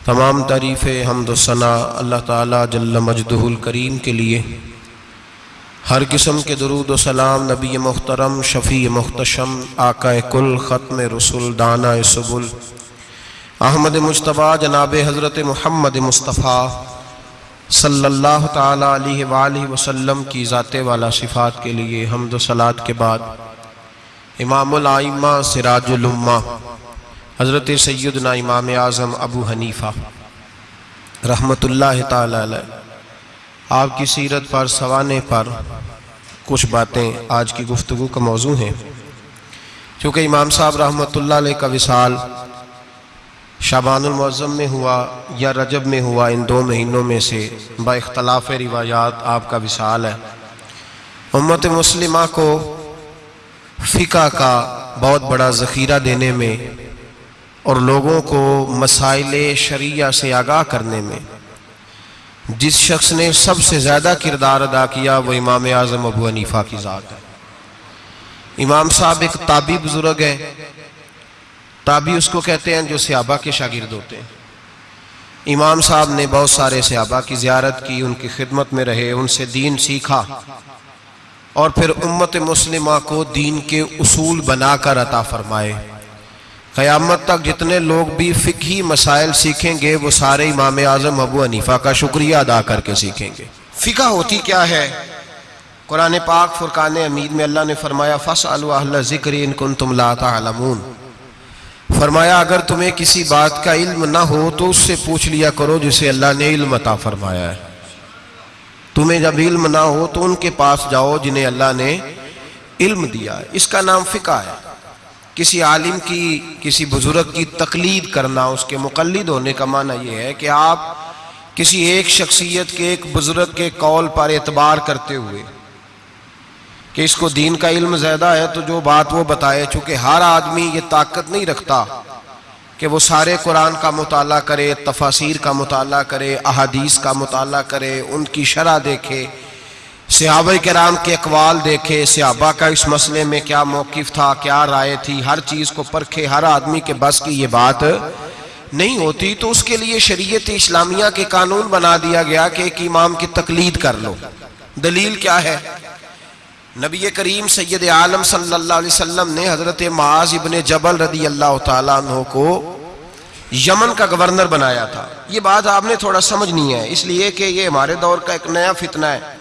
तमाम तारीफ़ हमदसना अल्लाह ताला जल्ल मजदहुल करीम के लिए। हर किस्म के दरूद सलाम नबी मुख्तरम, शफ़ी मुख्तशम, आका कुल, ख़त्म रसुल, दाना सबुल। अहमद मुशतबा जनाब हज़रत महमद मुस्तफ़ा सल्लल्लाहु ताला अलैहि वसल्लम की ज़ाते वाला सिफ़ात के लिए हमद सलात के बाद, इमामुल आइम्मा सिराजुलुम्मा हज़रत सैदना इमाम आज़म अबू हनीफ़ा ताला आपकी सीरत पर, सवाने पर कुछ बातें आज की गुफ्तु का मौजू हैं। क्योंकि इमाम साहब रहमतुल्लाह का विसाल शाबानमज़म में हुआ या रजब में हुआ, इन दो महीनों में से बख्तलाफ रिवायात आपका विसाल है। उम्मत मुस्लिमा को फ़िका का बहुत बड़ा ज़ख़ीरा देने में और लोगों को मसाइल शरिया से आगाह करने में। जिस शख्स ने सबसे ज़्यादा किरदार अदा किया, वो इमाम आज़म अबू हनीफ़ा की ज़ात है। इमाम साहब एक ताबी बुज़ुर्ग है। ताबी उसको कहते हैं जो सियाबा के शागिर्द होते हैं। इमाम साहब ने बहुत सारे सियाबा की ज़्यारत की, उनकी खिदमत में रहे, उनसे दीन सीखा। और फिर उम्मत मुस्लिमा को दीन के उसूल बनाकर अता फरमाए। क़यामत तक जितने लोग भी फ़िकी मसाइल सीखेंगे, वो सारे इमाम आज़म अबू हनीफ़ा का शुक्रिया अदा करके सीखेंगे। फ़िका होती क्या है? कुरान पाक फ़ुरकान अमीद में अल्लाह ने फरमाया फ़स ज़िक्र इन कुन तुम लामून फरमाया, अगर तुम्हें किसी बात का इल्म ना हो तो उससे पूछ लिया करो जिसे अल्लाह ने इल्म अता फरमाया है। तुम्हें जब इल्म ना हो तो उनके पास जाओ जिन्हें अल्लाह ने इल्म दिया इसका नाम फ़िका है। किसी आलिम की, किसी बुज़ुर्ग की तकलीद करना, उसके मुकलद होने का माना यह है कि आप किसी एक शख्सियत के, एक बुज़ुर्ग के कौल पर एतबार करते हुए कि इसको दीन का इल्म ज़्यादा है तो जो बात वो बताए, चूँकि हर आदमी ये ताकत नहीं रखता कि वो सारे कुरान का मताल करे, तफासिर का मताल करे, अहादीस का मताल करे, उनकी शरह देखे सिहाब कराम के अकवाल देखे सिहाबा का इस मसले में क्या मौकफ था, क्या राय थी? हर चीज़ को परखे, हर आदमी के बस की ये बात नहीं होती तो उसके लिए शरीयत इस्लामिया के कानून बना दिया गया कि एक इमाम की तकलीद कर लो। दलील क्या है? नबी करीम सैद आलम वसल्लम ने हज़रत माज इबन जबल रदी अल्लाह तु को यमन का गवर्नर बनाया था। ये बात आपने थोड़ा समझनी है, इसलिए कि ये हमारे दौर का एक नया फितना है।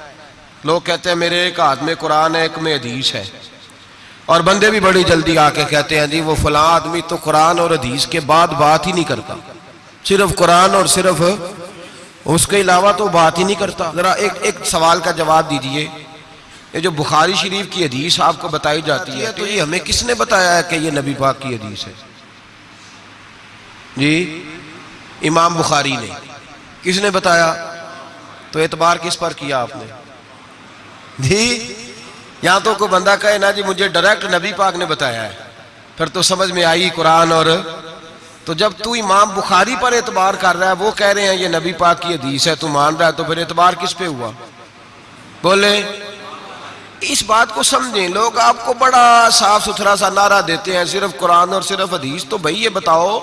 लोग कहते हैं, मेरे एक हाथ में कुरान है, एक में हदीस है। और बंदे भी बड़ी जल्दी आके कहते हैं, जी, वो फला आदमी तो कुरान और हदीस के बाद बात ही नहीं करता। सिर्फ़ कुरान और सिर्फ़ उसके अलावा तो बात ही नहीं करता। जरा एक एक सवाल का जवाब दीजिए। ये जो बुखारी शरीफ की हदीस आपको बताई जाती है तो ये हमें किसने बताया है कि ये नबी पाक की हदीस है? जी, इमाम बुखारी ने। किसने बताया? तो एतबार किस पर किया आपने? जी यहाँ तो कोई बंदा कहे, ना जी, मुझे डायरेक्ट नबी पाक ने बताया है। फिर तो समझ में आई कुरान और तो जब तू इमाम बुखारी पर एतबार कर रहा है, वो कह रहे हैं, ये नबी पाक की हदीस है, तू मान रहा है। तो फिर एतबार किस पे हुआ? बोले, इस बात को समझें, लोग आपको बड़ा साफ़ सुथरा सा नारा देते हैं, सिर्फ़ कुरान और सिर्फ़ हदीस तो भाई ये बताओ।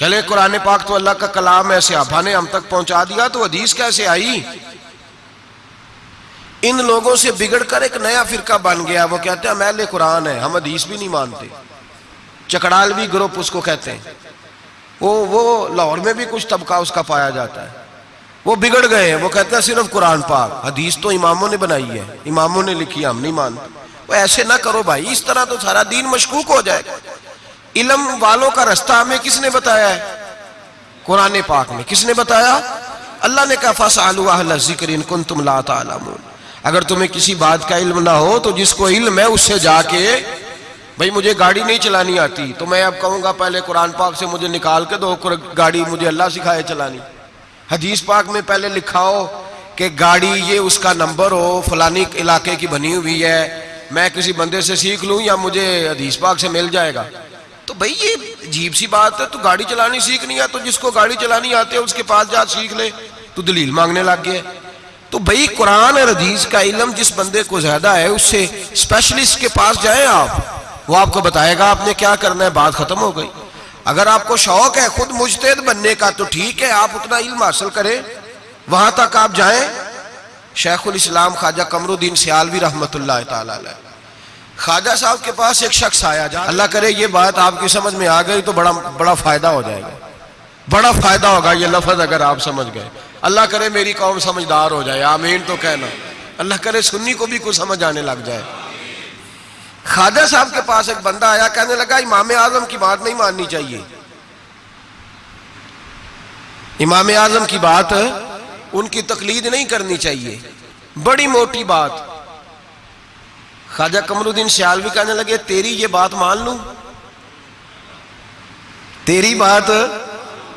चले, कुरान पाक तो अल्लाह का कलाम है, सियाफा ने हम तक पहुँचा दिया तो हदीस कैसे आई? इन लोगों से बिगड़कर एक नया फिरका बन गया। वो कहते हैं मैले कुरान है, हम हदीस भी नहीं मानते। चकड़ालवी ग्रुप उसको कहते हैं। वो वो लाहौर में भी कुछ तबका उसका पाया जाता है। वो बिगड़ गए हैं, वो कहते हैं, सिर्फ़ कुरान पाक। हदीस तो इमामों ने बनाई है, इमामों ने लिखी हम नहीं मानते। वो ऐसे ना करो भाई, इस तरह तो सारा दीन मशकूक हो जाएगा। इलम वालों का रास्ता हमें किसने बताया है? कुरान पाक में किसने बताया? अल्लाह ने कहा फसा ज़िक्र कुन तुम ला अगर तुम्हें किसी बात का इल्म ना हो तो जिसको इल्म है, उससे जाके, भाई, मुझे गाड़ी नहीं चलानी आती। तो मैं अब कहूँगा, पहले कुरान पाक से मुझे निकाल के दो गाड़ी मुझे अल्लाह सिखाए चलानी। हदीस पाक में पहले लिखा हो कि गाड़ी ये उसका नंबर हो, फलानी इलाके की बनी हुई है, मैं किसी बंदे से सीख लूँ या मुझे हदीस पाक से मिल जाएगा? तो भाई, ये अजीब सी बात है तो गाड़ी चलानी सीखनी है तो जिसको गाड़ी चलानी आती है, उसके पास जा, सीख ले। तो दलील मांगने लग गया। तो भाई, कुरान और हदीस का इलम जिस बंदे को ज़्यादा है, उससे स्पेशलिस्ट के पास जाए आप। वो आपको बताएगा, आपने क्या करना है, बात खत्म हो गई। अगर आपको शौक है खुद मुजतद बनने का तो ठीक है, आप उतना इल्म हासिल करें। वहाँ तक आप जाएँ। शेखुल इस्लाम ख्वाजा कमरुद्दीन सियालवी रहमत ख्वाजा साहब के पास एक शख्स आया जा अल्लाह करे, ये बात आपकी समझ में आ गई तो बड़ा बड़ा फ़ायदा हो जाएगा। बड़ा फ़ायदा होगा, ये लफज अगर आप समझ गए। अल्लाह करे मेरी कौम समझदार हो जाए, आमीन तो कहना। अल्लाह करे सुन्नी को भी कुछ समझ आने लग जाए। खाजा साहब के पास एक बंदा आया, कहने लगा, इमाम आज़म की बात नहीं माननी चाहिए। इमाम आज़म की बात, उनकी तकलीद नहीं करनी चाहिए। बड़ी मोटी बात। खाजा कमरुद्दीन सियाल भी कहने लगे, तेरी ये बात मान लू? तेरी बात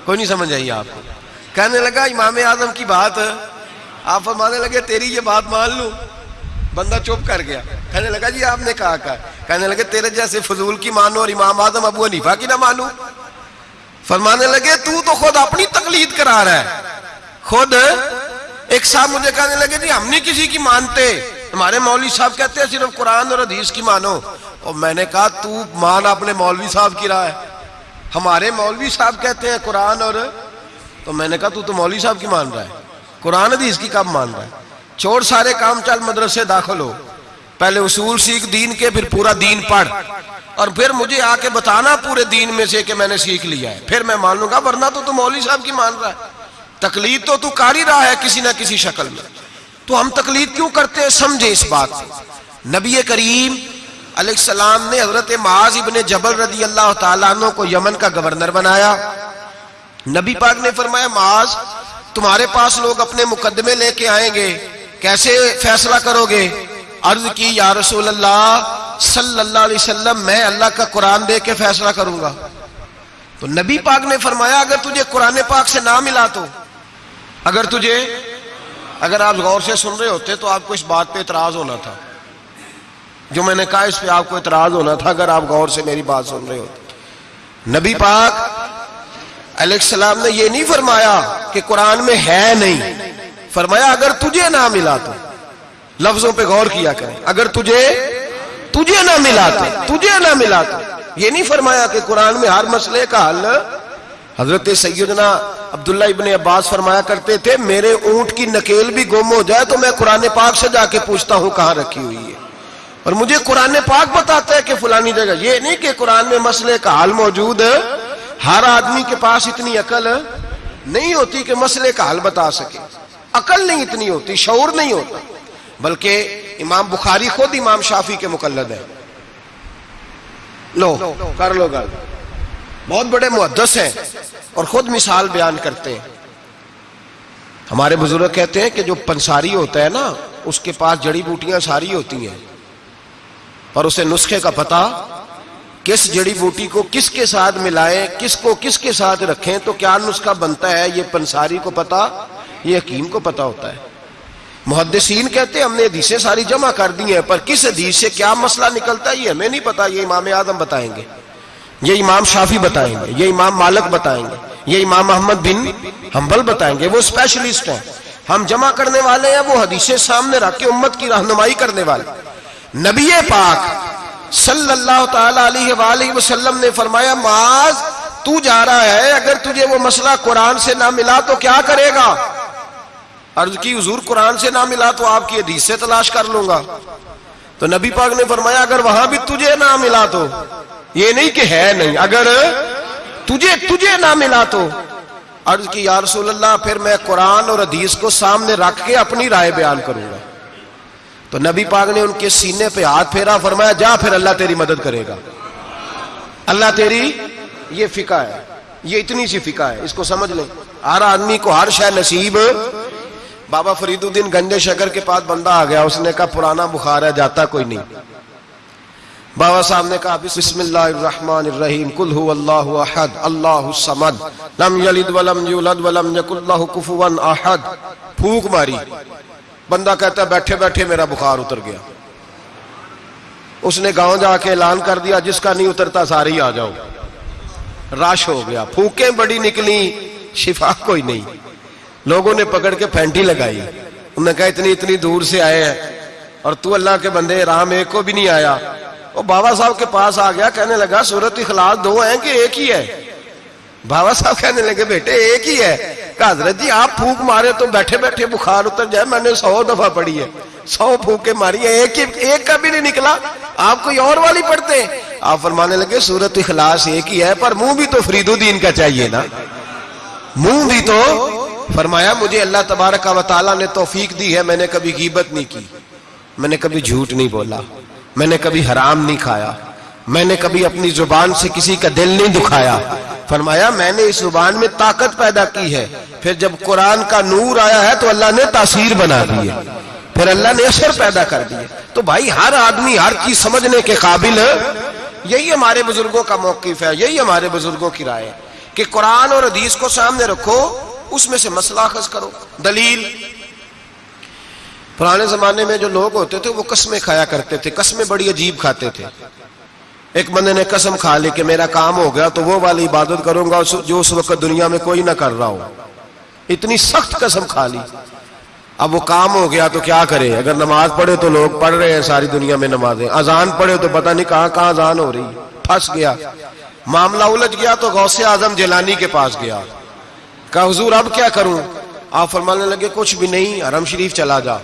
कोई नहीं समझ आई आपको। कहने लगा, इमाम आज़म की बात, आप फरमाने लगे, तेरी ये बात मान लू। बंदा चुप कर गया। कहने लगा, जी, आपने कहा कहा। कहने लगे, तेरे जैसे फजूल की मानो और इमाम आज़म अबू हनीफा की ना मानू। फरमाने लगे, तू तो खुद अपनी तकलीद करा रहा है। खुद एक साहब मुझे कहने लगे, जी, हम नहीं किसी की मानते। हमारे मौलवी साहब कहते हैं, सिर्फ़ कुरान और हदीस की मानो। और मैंने कहा, तू मान अपने मौलवी साहब की राह है। हमारे मौलवी साहब कहते हैं, कुरान और तो मैंने कहा, तू तो मौलवी साहब की मान रहा है। कुरान हदीस की कब मान रहा है? छोड़ सारे काम चल मदरसे दाखिल हो। पहले उसूल सीख, दीन के, फिर पूरा दीन पढ़। और फिर मुझे आके बताना पूरे दीन में से कि मैंने सीख लिया है। फिर मैं मान लूँगा, वरना तो तू मौली साहब की मान रहा है। तकलीद तो तू कर ही रहा है किसी ना किसी शक्ल में। तो हम तकलीद क्यों करते हैं? समझे इस बात को। नबी करीम सलाम ने हज़रत माज इबन जबल रदी अल्लाह तु को यमन का गवर्नर बनाया। नबी पाक ने फरमाया, माज, तुम्हारे पास लोग अपने मुकदमे लेके आएँगे। कैसे फैसला करोगे? अर्ज़ की, या रसूल अल्लाह सल्लल्लाहु अलैहि वसल्लम, मैं अल्लाह का कुरान दे के फैसला करूँगा। तो नबी पाक ने फरमाया, अगर तुझे कुरान पाक से ना मिला तो अगर तुझे, अगर आप गौर से सुन रहे होते तो आपको इस बात पे इतराज होना था। जो मैंने कहा, इस पे आपको इतराज होना था, अगर आप गौर से मेरी बात सुन रहे होते। नबी पाक सलाम ने यह नहीं फरमाया कि कुरान में है नहीं। फरमाया, अगर तुझे ना मिला तो। लफ्जों पे गौर किया करें। अगर तुझे तुझे ना मिला तो तुझे ना मिला तो। ये नहीं फरमाया कि कुरान में हर मसले का हल। हज़रत सैदना अब्दुल्ला इबन अब्बास फरमाया करते थे, मेरे ऊँट की नकेल भी गुम हो जाए तो मैं कुरान पाक से जाके पूछता हूँ कहाँ रखी हुई है। और मुझे कुरान पाक बताता है कि फुलानी जगह। ये नहीं कि कुरान में मसले का हल मौजूद है। हर आदमी के पास इतनी अकल नहीं होती कि मसले का हल बता सके। अकल नहीं इतनी होती, शौर नहीं होता। बल्कि इमाम बुखारी खुद इमाम शाफी के मुकलद है। लो, कर लो गल। बहुत बड़े मुहदस हैं और खुद मिसाल बयान करते हैं। हमारे बुज़ुर्ग कहते हैं कि जो पंसारी होता है ना, उसके पास जड़ी बूटियाँ सारी होती हैं। पर उसे नुस्खे का पता किस जड़ी बूटी को किसके साथ मिलाएँ, किसको किसके साथ रखें तो क्या नुस्खा बनता है, ये पंसारी को पता, ये हकीम को पता होता है। मुहदसिन कहते हमने हदीसें सारी जमा कर दी हैं, पर किस हदीस से क्या मसला निकलता है, ये हमें नहीं पता, ये इमाम आदम बताएँगे। ये इमाम शाफी बताएँगे, ये इमाम मालक बताएँगे, ये इमाम अहमद बिन हम्बल बताएँगे, वो स्पेशलिस्ट हैं। हम जमा करने वाले हैं, वो हदीसें सामने रख के उम्मत की रहनुमाई करने वाले। नबी पाक सल्लल्लाहु वसल्लम ने फरमाया, माज, तू जा रहा है, अगर तुझे वो मसला कुरान से ना मिला तो क्या करेगा? अर्ज़ की, हजूर, कुरान से ना मिला तो आपकी हदीस से तलाश कर लूँगा। तो नबी पाक ने फरमाया, अगर वहाँ भी तुझे ना मिला तो? ये नहीं कि है नहीं, अगर तुझे तुझे ना मिला तो। अर्ज़ की यार फिर मैं कुरान और हदीस को सामने रख के अपनी राय बयान करूँगा। तो नबी पाक ने उनके सीने पे हाथ फेरा, फरमाया, जा फिर, अल्लाह तेरी मदद करेगा। अल्लाह तेरी, ये फिका है, ये इतनी सी फिका है, इसको समझ लें। हर आदमी को हर शह नसीब। बाबा फरीदुद्दीन गंजे शकर के पास बंदा आ गया, उसने कहा, पुराना बुखार है, जाता कोई नहीं। बाबा साहब ने कहा, बिस्मिल्लाहिर्रहमानिर्रहीम, कुल हु अल्लाहु अहद, अल्लाहु समद, लम यलिद वलम यूलद वलम यकुल लहु कुफुवन अहद। फूक मारी। बंदा कहता, बैठे बैठे मेरा बुखार उतर गया। उसने गाँव जाके ऐलान कर दिया, जिसका नहीं उतरता, सारे ही आ जाओ। रश हो गया। फूकें बड़ी निकली, शिफा कोई नहीं। लोगों ने पकड़ के फैंटी लगाई। उन्होंने कहा, इतनी इतनी दूर से आए हैं। और तू अल्लाह के बंदे, राम एक को भी नहीं आया। वो बाबा साहब के पास आ गया, कहने लगा, सूरत इखलास दो हैं कि एक ही है? बाबा साहब कहने लगे, बेटे, एक ही है। हज़रत जी, आप फूक मारे तो बैठे बैठे बुखार उतर जाए, मैंने सौ दफ़ा पढ़ी है। सौ फूके मारी है, एक ही, एक का भी नहीं निकला। आप कोई और वाली पढ़ते हैं? आप फरमाने लगे, सूरत इखलास एक ही है, पर मुँह भी तो फरीदुद्दीन का चाहिए ना। मुँह भी तो फरमाया, मुझे अल्लाह तबारक वाली ने तोफीक दी है, मैंने कभी गिबत नहीं की। मैंने कभी झूठ नहीं बोला। मैंने कभी हराम नहीं खाया। मैंने कभी अपनी ज़ुबान से किसी का दिल नहीं दुखाया। फरमाया, मैंने इस ज़ुबान में ताकत पैदा की है। फिर जब कुरान का नूर आया है तो अल्लाह ने तासीर बना दी है। फिर अल्लाह ने असर पैदा कर दिया तो भाई, हर आदमी, हर चीज़ समझने के काबिल यही हमारे बुज़ुर्गों का मौकफ है, यही हमारे बुज़ुर्गों की राय है कि कुरान और हदीस को सामने रखो, उसमें से मसला खस करो। दलील, पुराने जमाने में जो लोग होते थे, वो कस्में खाया करते थे, कस्में बड़ी अजीब खाते थे। एक बंदे ने कसम खा ली कि मेरा काम हो गया तो वो वाली इबादत करूँगा जो उस वक्त दुनिया में कोई ना कर रहा हो। इतनी सख्त कसम खा ली। अब वो काम हो गया तो क्या करे? अगर नमाज़ पढ़े तो लोग पढ़ रहे हैं सारी दुनिया में नमाजें। अजान पढ़े तो पता नहीं कहाँ कहाँ अजान हो रही। है फंस गया। मामला उलझ गया तो गौसे आज़म जलानी के पास गया। कहा, हुजूर, अब क्या करूँ? आप फरमाने लगे, कुछ भी नहीं, हरम शरीफ चला जा।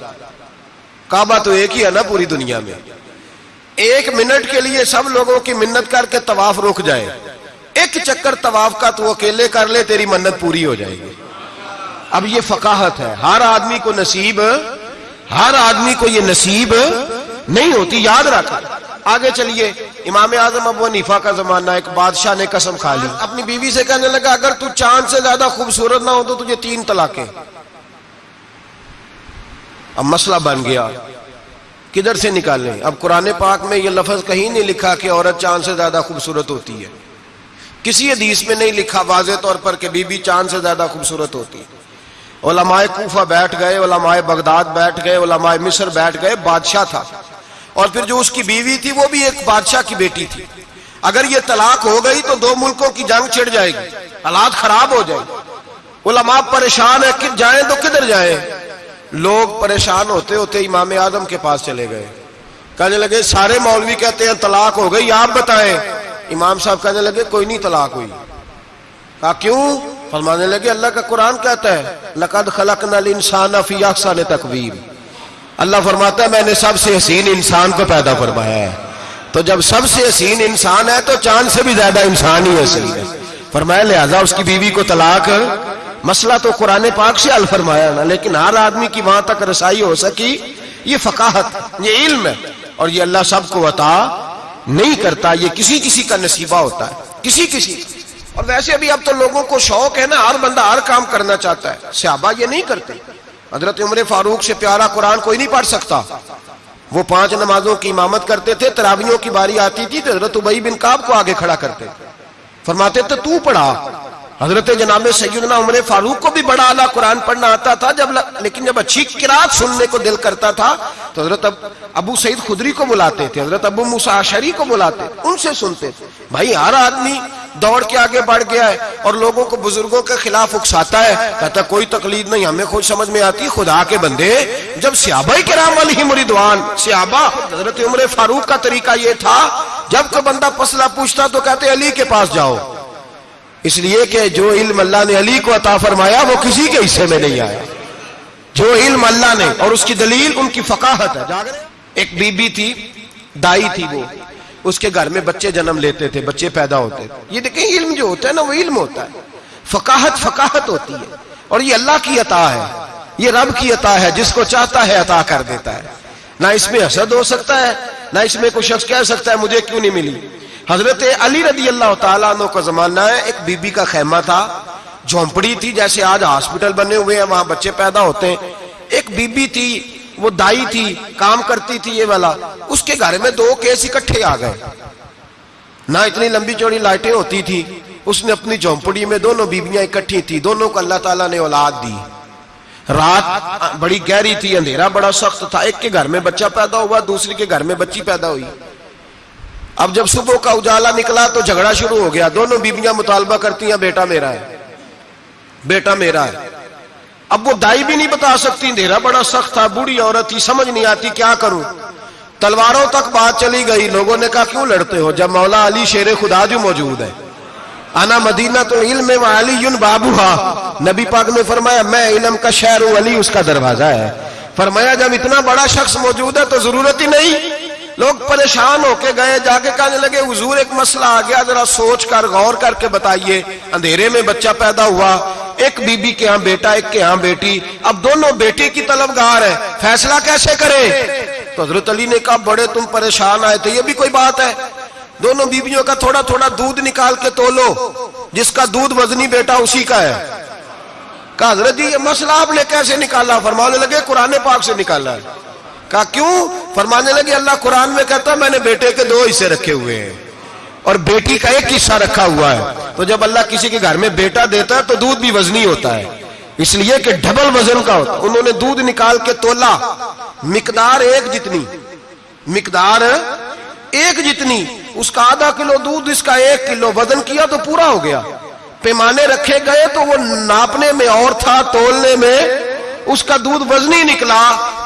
काबा तो एक ही है ना पूरी दुनिया में। एक मिनट के लिए सब लोगों की मिन्नत करके तवाफ रुक जाए। एक चक्कर तवाफ का तू अकेले कर ले, तेरी मन्नत पूरी हो जाएगी। अब ये फकाहत है। हर आदमी को नसीब, हर आदमी को ये नसीब नहीं होती, याद रख। आगे चलिए। इमाम आज़म अब नीफा का जमाना, एक बादशाह ने कसम खा ली। अपनी बीवी से कहने लगा, अगर तू चाँद से ज़्यादा खूबसूरत ना हो तो तुझे तीन तलाके। अब मसला बन गया। किधर से निकालें अब कुरान पाक में यह लफज कहीं नहीं लिखा कि औरत चाँद से ज़्यादा खूबसूरत होती है। किसी हदीस में नहीं लिखा वाज तौर पर कि बीबी चाँद से ज़्यादा खूबसूरत होती है। ओलमाए कूफा बैठ गए ओलमाए बगदाद बैठ गए ओलमाए मिस्र बैठ गए, बादशाह था। और फिर जो उसकी बीवी थी, वो भी एक बादशाह की बेटी थी। अगर ये तलाक हो गई तो दो मुल्कों की जंग छिड़ जाएगी, हालात खराब हो जाएगी। उलमा परेशान है, कि जाए तो किधर जाए? लोग परेशान होते होते इमाम आदम के पास चले गए। कहने लगे, सारे मौलवी कहते हैं तलाक हो गई, आप बताएँ। इमाम साहब कहने लगे, कोई नहीं, तलाक हुई। कहा, क्यों? फरमाने लगे, अल्लाह का कुरान कहता है, लकद खलक नल इंसान ने तकवीर। अल्लाह फरमाता है, मैंने सबसे हसीन इंसान को पैदा फरमाया है। तो जब सबसे हसीन इंसान है तो चाँद से भी ज़्यादा इंसान ही हसीन है। फरमाया, लिहाजा उसकी बीवी को तलाक मसला तो कुरान पाक से अल फरमाया ना, लेकिन हर आदमी की वहाँ तक रसाई हो सकी, ये फकाहत, ये इल्म है। और ये अल्लाह सबको अता नहीं करता, ये किसी किसी का नसीबा होता है, किसी किसी और वैसे भी अब तो लोगों को शौक है ना, हर बंदा हर काम करना चाहता है, सियाबा ये नहीं करते। हज़रत उम्र फारूक से प्यारा कुरान कोई नहीं पढ़ सकता। वो पाँच नमाजों की इमामत करते थे, तरावियों की बारी आती थी तो हज़रत उबई बिन काब को आगे खड़ा करते। फरमाते थे तू पढ़ा हज़रत जनाब सैदना उमर फारूक को भी बड़ा आला कुरान पढ़ना आता था जब लेकिन जब अच्छी किरात सुनने को दिल करता था तो हज़रत अब, अबू सईद खुदरी को बुलाते थे हज़रत अबू मुसाशरी को बुलाते उनसे सुनते थे। भाई हर आदमी दौड़ के आगे बढ़ गया है और लोगों को बुज़ुर्गों के खिलाफ उकसाता है। कहता कोई तकलीफ़ नहीं हमें खुद समझ में आती खुदा के बंदे। जब सियाबा कराम अली मुरीदवान सियाबा हज़रत उम्र फारूक का तरीका यह था जब कोई बंदा पसला पूछता तो कहते अली के पास जाओ। इसलिए कि जो इल्म अल्लाह ने अली को अता फरमाया, वो किसी के हिस्से में नहीं आया। जो इल्म अल्लाह ने, और उसकी दलील, उनकी फकाहत है। एक बीबी थी, दाई थी वो। उसके घर में बच्चे जन्म लेते थे, बच्चे पैदा होते थे। ये देखें, इल्म जो होता है ना, वो इल्म होता है। फकाहत फकाहत होती है। और ये अल्लाह की अता है। ये रब की अता है, जिसको चाहता है, अता कर देता है। ना इसमें हसद हो सकता है, ना इसमें कोई शख्स कह सकता है, मुझे क्यों नहीं मिली? हज़रत अली रदी अल्लाह तु का जमाना है, एक बीबी का खेमा था, झोंपड़ी थी जैसे आज हॉस्पिटल बने हुए हैं, वहाँ बच्चे पैदा होते हैं। एक बीबी थी, वो दाई थी, काम करती थी ये वाला। उसके घर में दो केस इकट्ठे आ गए। ना इतनी लंबी चौड़ी लाइटें होती थी, उसने अपनी झोंपड़ी में दोनों बीबियाँ इकट्ठी थी, दोनों को अल्लाह ताला ने औलाद दी। रात बड़ी गहरी थी, अंधेरा बड़ा सख्त था, एक के घर में बच्चा पैदा हुआ, दूसरे के घर में बच्ची पैदा हुई। अब जब सुबह का उजाला निकला तो झगड़ा शुरू हो गया। दोनों बीबियाँ मुतालबा करती हैं, बेटा मेरा है। बेटा मेरा है। अब वो दाई भी नहीं बता सकती, अंधेरा बड़ा सख्त था, बूढ़ी औरत थी, समझ नहीं आती क्या करूँ। तलवारों तक बात चली गई, लोगों ने कहा, क्यों लड़ते हो? जब मौला अली शेर खुदा जो मौजूद है। आना मदीना तो इल्म अली बाबूहा नबी पाक ने फरमाया, मैं इलम का शहर हूँ, अली उसका दरवाज़ा है। फरमाया, जब इतना बड़ा शख्स मौजूद है तो ज़रूरत ही नहीं। लोग परेशान होके गए, जाके कहने लगे, हुजूर, एक मसला आ गया, जरा सोच कर, गौर करके बताइए। अंधेरे में बच्चा पैदा हुआ, एक बीबी के यहाँ बेटा, एक के यहाँ बेटी। अब दोनों बेटे की तलबगार है, फैसला कैसे करें? तो हज़रत अली ने कहा, बड़े, तुम परेशान आए थे, ये भी कोई बात है। दोनों बीबियों का थोड़ा थोड़ा दूध निकाल के तोलो, जिसका दूध वजनी बेटा उसी का है। कहा, हज़रत जी, ये मसला आपने कैसे निकाला? फरमाने लगे, कुरान पाक से निकाला है। कहा, क्यों? फरमाने लगे, अल्लाह कुरान में कहता मैंने बेटे के दो हिस्से रखे हुए हैं। और बेटी का एक हिस्सा रखा हुआ है। तो जब अल्लाह किसी के घर में बेटा देता है तो दूध भी वजनी होता है। इसलिए कि डबल वज़न का होता उन्होंने दूध निकाल के तोला। मिकदार एक जितनी। मिकदार एक जितनी। उसका आधा किलो दूध, इसका एक किलो वज़न किया तो पूरा हो गया। पैमाने रखे गए तो वो नापने में और था, तोलने में उसका दूध वजनी निकला।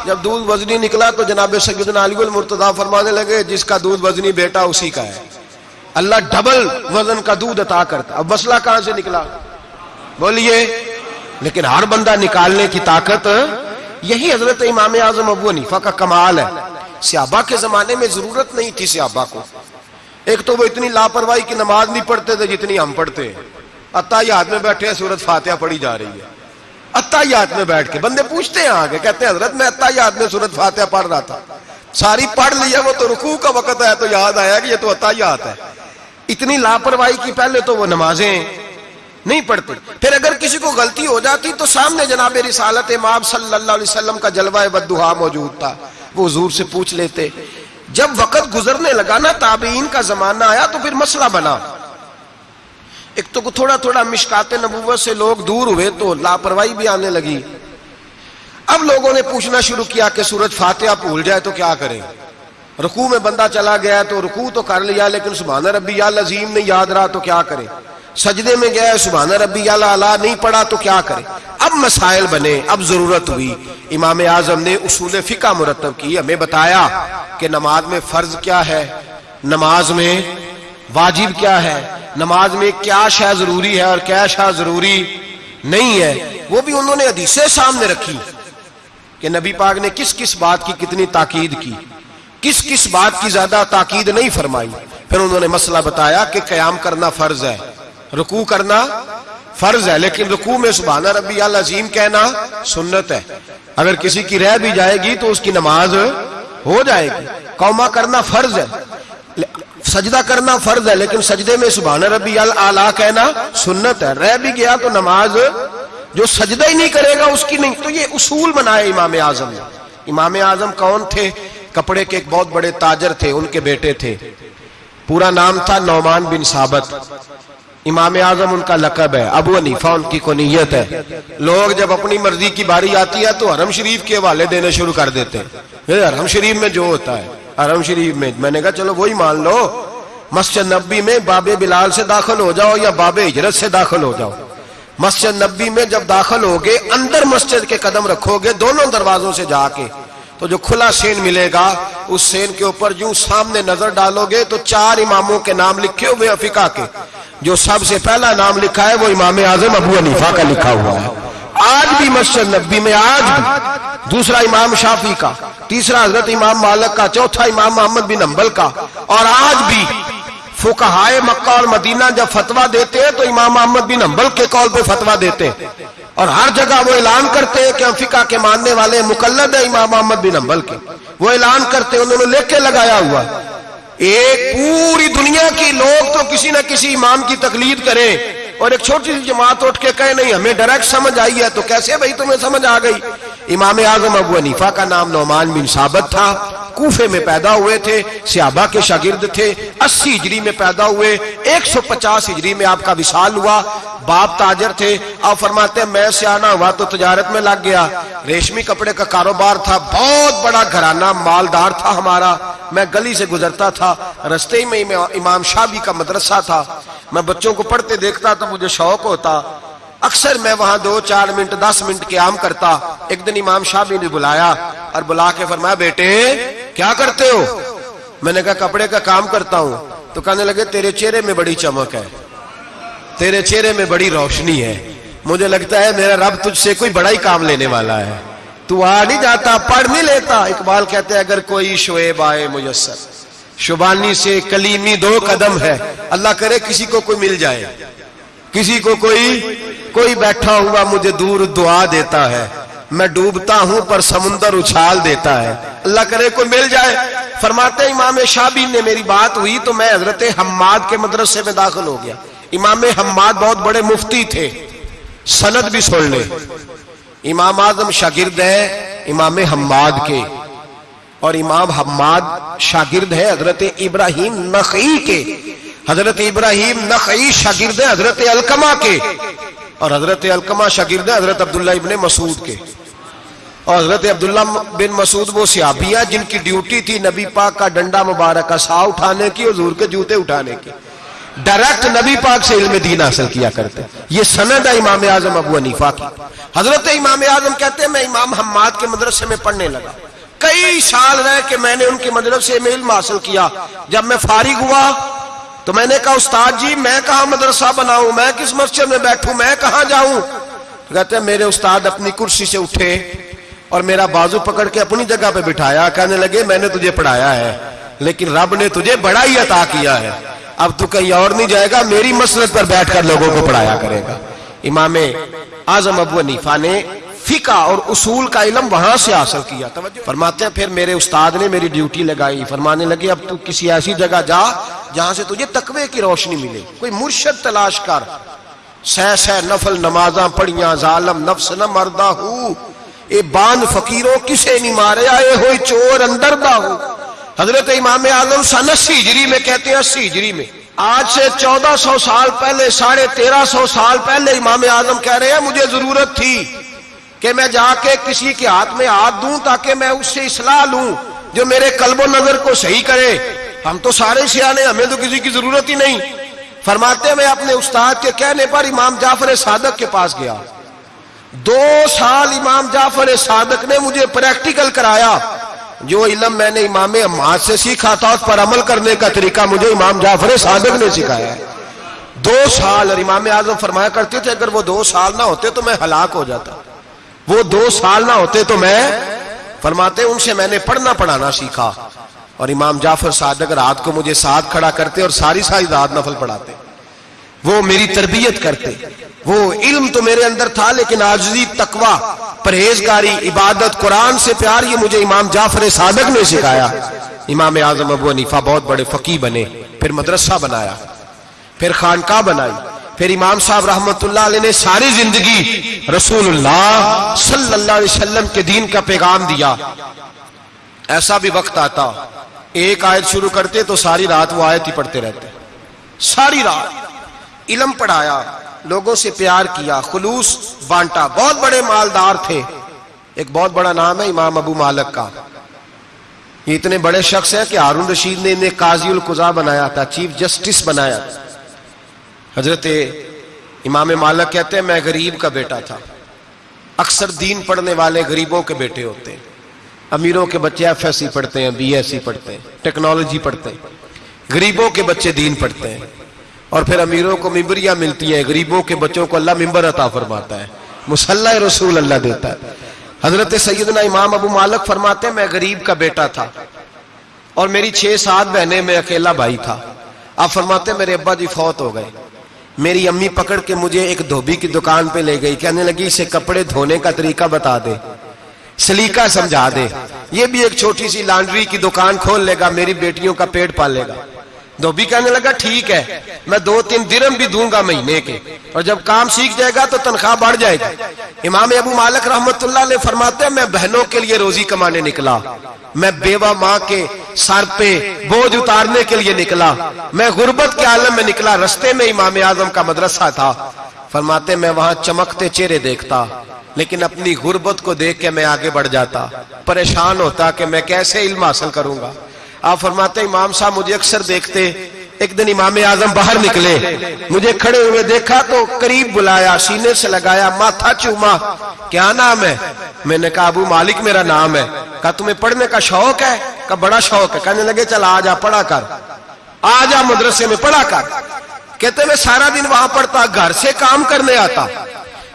जब दूध वजनी निकला तो जनाब सैदना अलीगुल मुर्तदा फरमाने लगे, जिसका दूध वजनी बेटा उसी का है। अल्लाह डबल वज़न का दूध अता करता। अब मसला कहाँ से निकला? बोलिए, लेकिन हर बंदा निकालने की ताकत, यही हज़रत इमाम आज़म अबू हनीफा का कमाल है। सियाबा के जमाने में ज़रूरत नहीं थी सियाबा को। एक तो वो इतनी लापरवाही की नमाज़ नहीं पढ़ते थे जितनी हम पढ़ते हैं। अत्ता याद में बैठे सूरत फातिहा पढ़ी जा रही है। अत्तायात में बैठ के। बंदे पूछते हैं आगे, कहते हैं, हज़रत, मैं अत्तायात में सूरत फातिहा पढ़ रहा था। सारी पढ़ लिया वो तो रुकू का वक्त है तो याद आया कि ये तो अत्तायात है। इतनी लापरवाही की पहले तो वो नमाजें नहीं पढ़ते। फिर अगर किसी को गलती हो जाती तो सामने जनाब रिसालत इमाम सल्लल्लाहु अलैहि वसल्लम का जलवा बदुहा मौजूद था। वो हजूर से पूछ लेते, जब वक्त गुजरने लगा ना, ताबीन का जमाना आया तो फिर मसला बना। एक तो थोड़ा थोड़ा मिशकाते नबूवत से लोग दूर हुए तो लापरवाही भी आने लगी। अब लोगों ने पूछना शुरू किया कि सूरज फातिहा भूल जाए तो क्या करें? रुकू में बंदा चला गया तो रुकू तो कर लिया, लेकिन सुबहान रबी अजीम नहीं याद रहा तो क्या करे? सजदे में गया सुबहान रबी अला नहीं पढ़ा तो क्या करे? अब मसाइल बने, अब ज़रूरत हुई। इमाम आज़म ने उसूल फिका मुरतब की, हमें बताया कि नमाज़ में फ़र्ज़ क्या है? नमाज़ में वाजिब क्या है? नमाज़ में क्या शाह ज़रूरी है और क्या शाह ज़रूरी नहीं है, वो भी उन्होंने हदीसे सामने रखी कि नबी पाक ने किस किस बात की कितनी ताकीद की। किस किस बात की ज़्यादा ताकीद नहीं फरमाई। फिर उन्होंने मसला बताया कि क्याम करना फ़र्ज़ है, रुकू करना फ़र्ज़ है, लेकिन रुकू में सुबहाना रबी अजीम कहना सुन्नत है। अगर किसी की रह भी जाएगी तो उसकी नमाज़ हो जाएगी। कौमा करना फ़र्ज़ है। सजदा करना फ़र्ज़ है, लेकिन सजदे में सुबहान रबी अल आला कहना सुन्नत है। रह भी गया तो नमाज़ जो सजदा ही नहीं करेगा, उसकी नहीं। तो ये उसूल बनाए इमाम आज़म ने। इमाम आज़म कौन थे? कपड़े के एक बहुत बड़े ताजर थे, उनके बेटे थे। पूरा नाम था नौमान बिन साबत। इमाम आज़म उनका लकब है, अबू अनीफा उनकी कोनीयत है। लोग जब अपनी मर्ज़ी की बारी आती है तो हरम शरीफ के हवाले देने शुरू कर देते हैं। हरम शरीफ में जो होता है। हरम शरीफ में। मैंने कहा, चलो, वही मान लो। मस्जिद नब्बी में बाबे बिलाल से दाखिल हो जाओ या बाबे हिजरत से दाखिल हो जाओ। मस्जिद नब्बी में जब दाखिल होगे, अंदर मस्जिद के कदम रखोगे, दोनों दरवाजों से जाके तो जो खुला सेन मिलेगा, उस सेन के ऊपर जो सामने नज़र डालोगे तो चार इमामों के नाम लिखे हुए अफिका के। जो सबसे पहला नाम लिखा है, वो इमाम आज़म अबू अनीफा का लिखा हुआ है। आज भी मस्जिद नब्बी में, आज दूसरा इमाम शाफी का। तीसरा हज़रत इमाम मालक का, चौथा इमाम मोहम्मद बिन अम्बल का। और आज भी फुकहाए मक्का और मदीना जब फतवा देते हैं तो इमाम मोहम्मद बिन अम्बल के कौल पे फतवा देते हैं। और हर जगह वो ऐलान करते हैं कि हम फिका के मानने वाले मुकलद है इमाम मोहम्मद बिन अम्बल के। वो ऐलान करते हैं, उन्होंने लेके लगाया हुआ एक पूरी दुनिया की लोग तो किसी ना किसी इमाम की तकलीद करें। और एक छोटी सी जमात उठ के कहे, नहीं, हमें डायरेक्ट समझ आई है। तो कैसे भाई तुम्हें समझ आ गई? इमाम आज़म अबू हनीफा का नाम नौमान बिन साबत था। कूफे में पैदा हुए थे, सियाबा के शागिर्द थे। अस्सी हिजरी में पैदा हुए 150 हिजरी में आपका विशाल हुआ। बाप ताजर थे। आप फरमाते, मैं सियाना हुआ तो तजारत में लग गया। रेशमी कपड़े का कारोबार था। बहुत बड़ा घराना मालदार था हमारा। मैं गली से गुजरता था। रस्ते में इमाम शाबी का मदरसा था। मैं बच्चों को पढ़ते देखता तो मुझे शौक होता। अक्सर मैं वहाँ दो चार मिनट, दस मिनट के आम करता। एक दिन इमाम शाह ने बुलाया और बुला के फरमाया, बेटे, क्या करते हो? मैंने कहा, कपड़े का काम करता हूँ। तो कहने लगे, तेरे चेहरे में बड़ी चमक है। तेरे चेहरे में बड़ी रोशनी है। मुझे लगता है मेरा रब तुझसे कोई बड़ा ही काम लेने वाला है। तू आ नहीं जाता, पढ़ नहीं लेता। इकबाल कहते हैं, अगर कोई शोएब आए मुयसर शुबानी से कलीमी दो कदम है। अल्लाह करे किसी को कोई मिल जाए। किसी को कोई कोई बैठा हुआ मुझे दूर दुआ देता है। मैं डूबता हूँ, पर समुंदर उछाल देता है। अल्लाह करे को मिल जाए। फरमाते, इमाम शाबी ने मेरी बात हुई तो मैं हज़रत हम्माद के मदरसे में दाखिल हो गया। इमाम हम्माद बहुत बड़े मुफ्ती थे। सनद भी सुन ले। इमाम आज़म शागिर्द है इमाम हम्माद के। और इमाम हम्माद शागिर्द है हज़रत इब्राहिम नखई के। हज़रत इब्राहिम नखई शागिर्द हज़रत अलकमा के। और हज़रत अलकमा शागिर्द हज़रत अब्दुल्ला इबन मसूद के। और हज़रत अब्दुल्ला बिन मसूद वो सियाबिया जिनकी ड्यूटी थी नबी पाक का डंडा मुबारक का सा उठाने की और जूर के जूते उठाने की। डायरेक्ट नबी पाक से इल्म दीन हासिल किया करते। ये सनद है इमाम आज़म अबू हनीफा की। हज़रत इमाम आज़म कहते हैं, मैं इमाम हम्माद के मदरसे में पढ़ने लगा। कई साल रह के मैंने उनके मदरसे में इल्म हासिल किया। जब मैं फारिग हुआ तो मैंने कहा, उस्ताद जी, मैं कहा मदरसा बनाऊँ? मैं किस मस्जिद में बैठूं? मैं कहा जाऊँ? तो कहते हैं, मेरे उस्ताद अपनी कुर्सी से उठे और मेरा बाजू पकड़ के अपनी जगह पे बिठाया। कहने लगे, मैंने तुझे पढ़ाया है, लेकिन रब ने तुझे बड़ा ही अता किया है। अब तू कहीं और नहीं जाएगा, मेरी मसरत पर बैठकर लोगों को पढ़ाया करेगा। इमाम आज़म अबू नीफा ने फिका और उसूल का इलम वहाँ से हासिल किया। फरमाते हैं, फिर मेरे उस्ताद ने मेरी ड्यूटी लगाई। फरमाने लगे, अब तू किसी ऐसी जगह जा, जहाँ से तुझे तकवे की रोशनी मिले। कोई मुर्शद तलाश कर। सह सह, नफल, नमाजा पढ़िया, जालम, नफ्स, न मरदा हूँ। ए बाँध फकीरों किसे नहीं मारे? आए हो चोर अंदर दा हो। हज़रत इमाम आज़म सन अस्सी में कहते हैं, अस्सी में, आज से चौदह सौ साल पहले, साढ़े तेरह सौ साल पहले इमाम आज़म कह रहे हैं, मुझे ज़रूरत थी। कि मैं जाके किसी के हाथ में हाथ दूँ ताकि मैं उससे इसलाह लूँ, जो मेरे कल्बो नज़र को सही करे। हम तो सारे सियाने हमें तो किसी की ज़रूरत ही नहीं। फरमाते मैं अपने उस्ताद के कहने पर इमाम जाफ़र सादक के पास गया। दो साल इमाम जाफ़र सादक ने मुझे प्रैक्टिकल कराया। जो इलम मैंने इमाम अम्माद से सीखा था, उस पर अमल करने का तरीका मुझे इमाम जाफ़र सादक ने सिखाया। दो साल और इमाम आज़म फरमाया करते थे, अगर वो दो साल ना होते तो मैं हलाक हो जाता। वो दो साल ना होते तो मैं फरमाते, उनसे मैंने पढ़ना पढ़ाना सीखा। और इमाम जाफ़र सादक रात को मुझे साथ खड़ा करते और सारी सारी रात नफल पढ़ाते। वो मेरी तरबियत करते। वो इल्म तो मेरे अंदर था, लेकिन आजजी तकवा, परहेजगारी, इबादत, कुरान से प्यार, ये मुझे इमाम जाफ़र सादक ने सिखाया। इमाम आज़म अबू हनीफा बहुत बड़े फकी बने, फिर मदरसा बनाया, फिर खानका बनाई। फिर इमाम साहब रहमत ने सारी ज़िंदगी अलैहि वसल्लम के दीन का पैगाम दिया। ऐसा भी वक्त आता, एक आयत शुरू करते तो सारी रात वो आयत ही पढ़ते रहते। सारी रात इलम पढ़ाया, लोगों से प्यार किया, खुलूस, बांटा। बहुत बड़े मालदार थे। एक बहुत बड़ा नाम है इमाम अबू मालक का। ये इतने बड़े शख्स है कि हारून रशीद ने इन्हें काजी उल कुजा बनाया था, चीफ जस्टिस बनाया हज़रत इमाम मालक कहते हैं, मैं गरीब का बेटा था। अक्सर दीन पढ़ने वाले गरीबों के बेटे होते हैं। अमीरों के बच्चे एफ़ एस सी पढ़ते हैं बी एस सी पढ़ते हैं, टेक्नोलॉजी पढ़ते हैं। गरीबों के बच्चे दीन पढ़ते हैं। और फिर अमीरों को मिम्बरियाँ मिलती हैं, गरीबों के बच्चों को अल्लाह मिम्बर अता फरमाता है। मुसल्ला रसूल अल्लाह देता है। हज़रत सैदना इमाम अबू मालक फरमाते हैं, मैं गरीब का बेटा था और मेरी छह सात बहनें, में अकेला भाई था। आप फरमाते मेरे अब्बा जी फौत हो गए। मेरी अम्मी पकड़ के मुझे एक धोबी की दुकान पे ले गई। कहने लगी, इसे कपड़े धोने का तरीका बता दे। सलीका समझा दे। ये भी एक छोटी सी लॉन्ड्री की दुकान खोल लेगा, मेरी बेटियों का पेट पालेगा धोबी कहने लगा, ठीक है, मैं दो तीन दिरम भी दूँगा महीने के। और जब काम सीख जाएगा तो तनख्वाह बढ़ जाएगी। इमाम अबू मालिक रहमतुल्लाह ने फरमाते, मैं बहनों के लिए रोजी कमाने निकला। मैं बेवा माँ के सर पे बोझ उतारने के लिए निकला। मैं गुर्बत के आलम में निकला, रस्ते में इमाम आज़म का मदरसा था। फरमाते, मैं वहाँ चमकते चेहरे देखता, लेकिन अपनी गुर्बत को देख के मैं आगे बढ़ जाता। परेशान होता कि मैं कैसे इल्म हासिल करूँगा। आप फरमाते, इमाम साहब मुझे अक्सर देखते एक दिन इमाम आज़म बाहर निकले। मुझे खड़े हुए देखा तो करीब बुलाया, सीने से लगाया, माथा चूमा। क्या नाम है? मैंने कहा, अबू मालिक मेरा नाम है। कहा, तुम्हें पढ़ने का शौक है? का बड़ा शौक है। कहने लगे, चल, आ जा, पढ़ा कर। आ जा मदरसे में, पढ़ा कर। कहते, मैं सारा दिन वहाँ पढ़ता, घर से काम करने आता।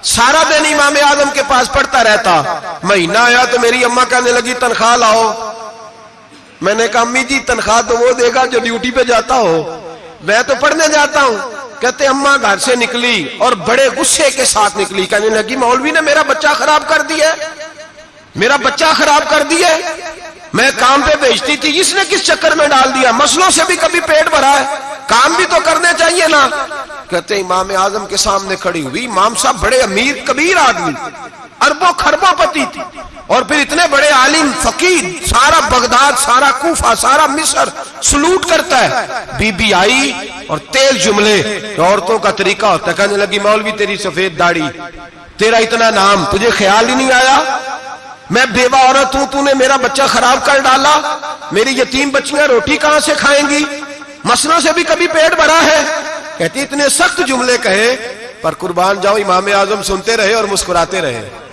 सारा दिन इमाम आज़म के पास पढ़ता रहता। महीना आया तो मेरी अम्मा कहने लगी, तनख्वाह लाओ। मैंने कहा, अम्मी जी, तनख्वाह तो वो देगा जो ड्यूटी पे जाता हो। मैं तो पढ़ने जाता हूँ। कहते, अम्मा घर से निकली और बड़े गुस्से के साथ निकली। कहने लगी, मौलवी ने मेरा बच्चा खराब कर दिया मेरा बच्चा खराब कर दिया मैं काम पे भेजती थी, इसने किस चक्कर में डाल दिया? मसलों से भी कभी पेट भरा है। काम भी तो करने चाहिए ना। कहते, इमाम आज़म के सामने खड़ी हुई। इमाम साहब बड़े अमीर, कबीर आदमी। अरबों खरबों पति थी। और फिर इतने बड़े आलिम, फकीर, सारा बगदाद, सारा कूफा, सारा मिस्र सलूट करता है। बीबी आई और तेज जुमले। औरतों का तरीका होता है, कहने लगी, मौलवी, तेरी सफ़ेद दाढ़ी, तेरा इतना नाम, तुझे ख्याल ही नहीं आया? मैं बेवा औरत हूँ, तूने मेरा बच्चा खराब कर डाला। मेरी यतीम बच्चियाँ रोटी कहाँ से खाएँगी? मसलों से भी कभी पेट भरा है? कहती, इतने सख्त जुमले कहे, पर कुर्बान जाओ, इमाम आज़म सुनते रहे और मुस्कुराते रहे।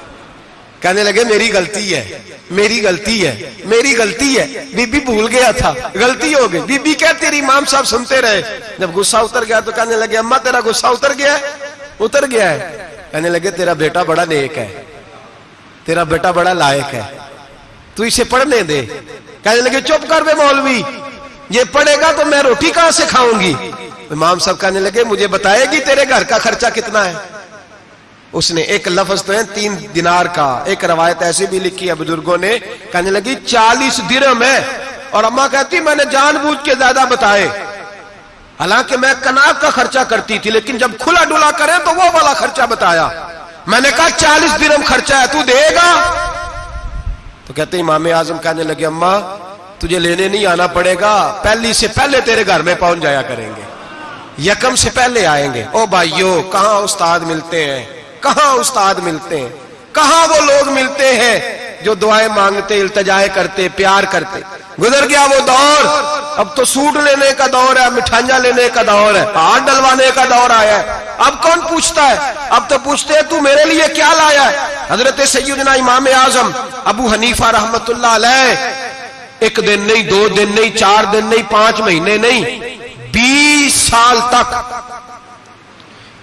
कहने लगे, मेरी गलती है, मेरी गलती है, मेरी गलती है। बीबी भूल गया था, गलती हो गई। बीबी क्या तेरी इमाम साहब सुनते रहे। जब गुस्सा उतर गया तो कहने लगे, अम्मा, तेरा गुस्सा उतर गया उतर गया है। कहने लगे, तेरा बेटा बड़ा नेक है, तेरा बेटा बड़ा लायक है। तू इसे पढ़ने दे। कहने लगे, चुप कर वे मौलवी, ये पढ़ेगा तो मैं रोटी कहाँ से खाऊँगी? इमाम साहब कहने लगे, मुझे बताएगी तेरे घर का खर्चा कितना है? उसने एक लफ्ज तो है, तीन दिनार का। एक रवायत ऐसी भी लिखी है, बुज़ुर्गों ने। कहने लगी, चालीस दिरम है। और अम्मा कहती, मैंने जानबूझ के ज़्यादा बताए। हालाँकि मैं कनाब का खर्चा करती थी, लेकिन जब खुला डुला करे तो वो वाला खर्चा बताया। मैंने कहा, चालीस दिरम खर्चा है, तू देगा। तो कहते, इमाम आज़म कहने लगे, अम्मा, तुझे लेने नहीं आना पड़ेगा। पहली से पहले तेरे घर में पहुँच जाया करेंगे। यकम से पहले आएँगे। ओ भाइयों, कहा उस्ताद मिलते हैं? कहा उस्ताद मिलते हैं? कहा वो लोग मिलते हैं जो दुआएँ मांगते, इल्तजाए करते, प्यार करते? गुजर गया वो दौर। अब तो सूट लेने का दौर है, मिठाइयाँ लेने का दौर है हाथ डलवाने का दौर आया है। अब कौन पूछता है? अब तो पूछते हैं, तू मेरे लिए क्या लाया है? हज़रत सैदना इमाम आज़म, अबू हनीफा अलैह, एक दिन नहीं, दो दिन नहीं, चार दिन नहीं, पाँच महीने नहीं, बीस साल तक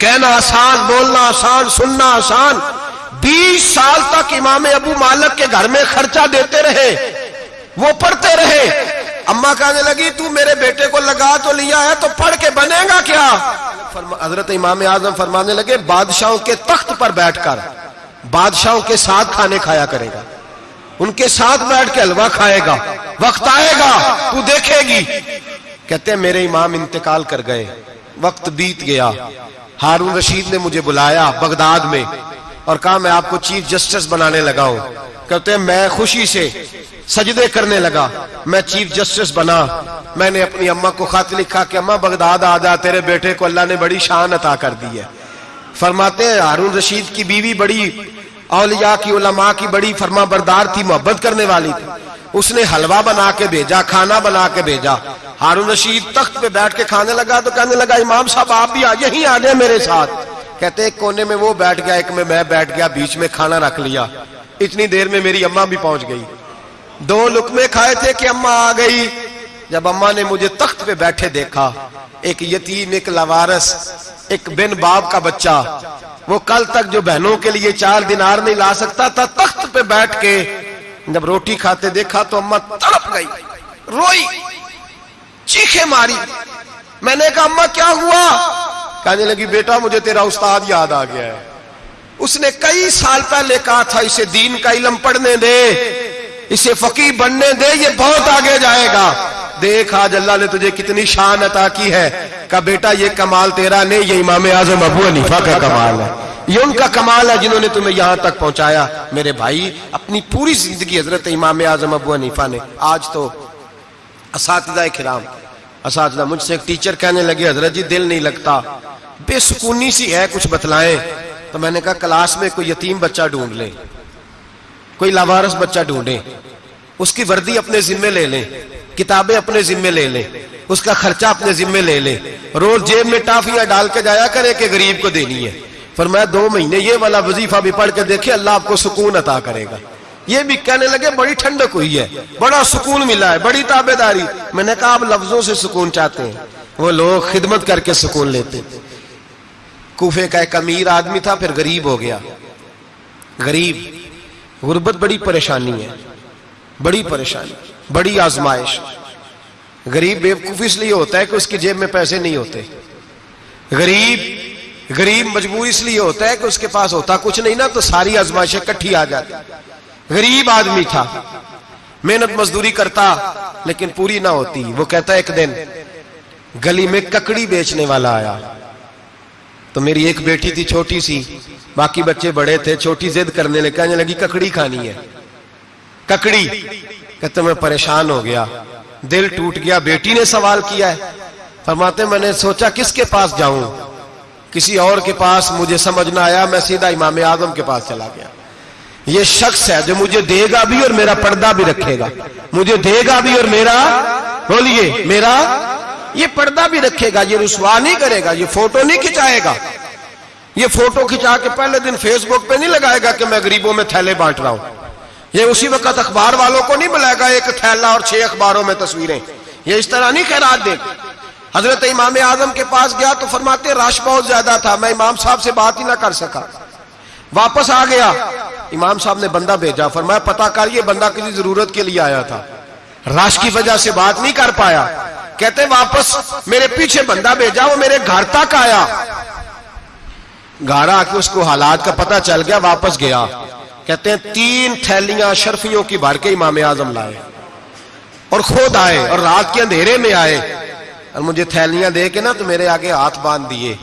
कहना आसान, बोलना आसान, सुनना आसान। बीस साल तक इमाम अबू मालक के घर में खर्चा देते रहे, वो पढ़ते रहे। अम्मा कहने लगी, तू मेरे बेटे को लगा तो लिया है तो पढ़ के बनेगा क्या? हज़रत इमाम आज़म फरमाने लगे, बादशाहों के तख्त पर बैठकर बादशाहों के साथ खाने खाया करेगा। उनके साथ बैठ के हलवा खाएगा, वक्त आएगा, तू देखेगी। कहते मेरे इमाम इंतकाल कर गए, वक्त बीत गया हारून रशीद ने मुझे बुलाया बगदाद में और कहा, मैं आपको चीफ जस्टिस बनाने लगा हूँ। कहते हैं, मैं खुशी से सजदे करने लगा। मैं चीफ जस्टिस बना। मैंने अपनी अम्मा को खत लिखा कि, अम्मा, बगदाद आ जा, तेरे बेटे को अल्लाह ने बड़ी शान अता कर दी है। फरमाते हैं, हारून रशीद की बीवी बड़ी औलिया की उलमा की बड़ी फरमा बरदार थी, मोहब्बत करने वाली थी। उसने हलवा बना के भेजा, खाना बना के भेजा। हारून रशीद तख्त पे बैठ के खाने लगा तो कहने लगा, इमाम साहब, आप भी आ यहीं आ जाए मेरे साथ। कहते, एक कोने में वो बैठ गया, एक में मैं बैठ गया, बीच में खाना रख लिया। इतनी देर में मेरी अम्मा भी पहुँच गई। दो लुकमे खाए थे कि अम्मा आ गई। जब अम्मा ने मुझे तख्त पे बैठे देखा, एक यतीम, एक लवारस, एक बिन बाप का बच्चा, वो कल तक जो बहनों के लिए चार दिनार नहीं ला सकता था, तख्त पे बैठ के जब रोटी खाते देखा तो अम्मा तड़प गई, रोई, चीखे मारी। मैंने कहा, अम्मा, क्या हुआ? कहने लगी, बेटा, मुझे तेरा उस्ताद याद आ गया है। उसने कई साल पहले कहा था, इसे दीन का इलम पढ़ने दे, इसे फकीर बनने दे, ये बहुत आगे जाएगा। देख आज अल्लाह ने तुझे कितनी शान अता की है। का बेटा, ये कमाल तेरा नहीं, ये इमाम आज़म अबू हनीफा का कमाल है। ये उनका कमाल है जिन्होंने तुम्हें यहाँ तक पहुँचाया। मेरे भाई, अपनी पूरी ज़िंदगी हज़रत इमाम आज़म अबू हनीफा ने। आज तो इस खिराम इस मुझसे एक टीचर कहने लगे, हज़रत जी, दिल नहीं लगता। बेसुकूनी सी है, कुछ बतलाएँ। तो मैंने कहा, क्लास में कोई यतीम बच्चा ढूंढ ले, कोई लावारस बच्चा ढूंढे, उसकी वर्दी अपने जिम्मे ले लें। किताबें अपने जिम्मे ले लें, उसका खर्चा अपने जिम्मे ले ले। रोज जेब में टाफियाँ डाल के जाया करे कि गरीब को देनी है। पर मैं दो महीने ये वाला वजीफा भी पढ़ के देखे, अल्लाह आपको सुकून अता करेगा। ये भी कहने लगे, बड़ी ठंडक हुई है, बड़ा सुकून मिला है, बड़ी ताबेदारी। मैंने कहा, आप लफ्जों से सुकून चाहते हैं। वो लोग खिदमत करके सुकून लेते। थे कूफे का एक अमीर आदमी था, फिर गरीब हो गया। गरीब, गुर्बत बड़ी परेशानी है, बड़ी परेशानी। बड़ी आजमाइश। गरीब बेवकूफ़ इसलिए होता है कि उसकी जेब में पैसे नहीं होते। गरीब गरीब मजबूर इसलिए होता है कि उसके पास होता कुछ नहीं, ना तो सारी आजमाइशें इकट्ठी आ जाती। गरीब आदमी था। मेहनत मजदूरी करता, लेकिन पूरी ना होती। वो कहता, एक दिन गली में ककड़ी बेचने वाला आया। तो मेरी एक बेटी थी छोटी सी। बाकी बच्चे बड़े थे। छोटी जिद करने लगे। कहने लगी, ककड़ी खानी है। ककड़ी कहते, मैं परेशान हो गया। दिल टूट गया। बेटी ने सवाल किया है। फरमाते, मैंने सोचा, किसके पास जाऊँ? किसी और के पास? मुझे समझ ना आया। मैं सीधा इमाम आज़म के पास चला गया। ये शख्स है जो मुझे देगा भी और मेरा पर्दा भी रखेगा। मुझे देगा भी और मेरा बोलिए, मेरा ये पर्दा भी रखेगा। ये रुसवा नहीं करेगा। ये फ़ोटो नहीं खिंचाएगा। ये फ़ोटो खिंचा के पहले दिन फेसबुक पे नहीं लगाएगा कि मैं गरीबों में थैले बांट रहा हूँ। ये उसी वक्त अखबार वालों को नहीं बुलाएगा एक थैला और छह अखबारों में तस्वीरें। ये इस तरह नहीं खैरात दे। हज़रत इमाम आज़म के पास गया तो फरमाते, रश बहुत ज़्यादा था, मैं इमाम साहब से बात ही ना कर सका। वापस आ गया। इमाम साहब ने बंदा भेजा, फरमाया, पता कर, ये बंदा किसी ज़रूरत के लिए आया था। रश की वजह से बात नहीं कर पाया। कहते, वापस मेरे पीछे बंदा भेजा, वो मेरे घर तक आया। घर आके उसको हालात का पता चल गया, वापस गया। कहते हैं, तीन थैलियाँ शर्फियों की भर के इमाम आज़म लाए। और खुद आए, और रात के अंधेरे में आए। और मुझे थैलियाँ दे के ना तो मेरे आगे हाथ बाँध दिए।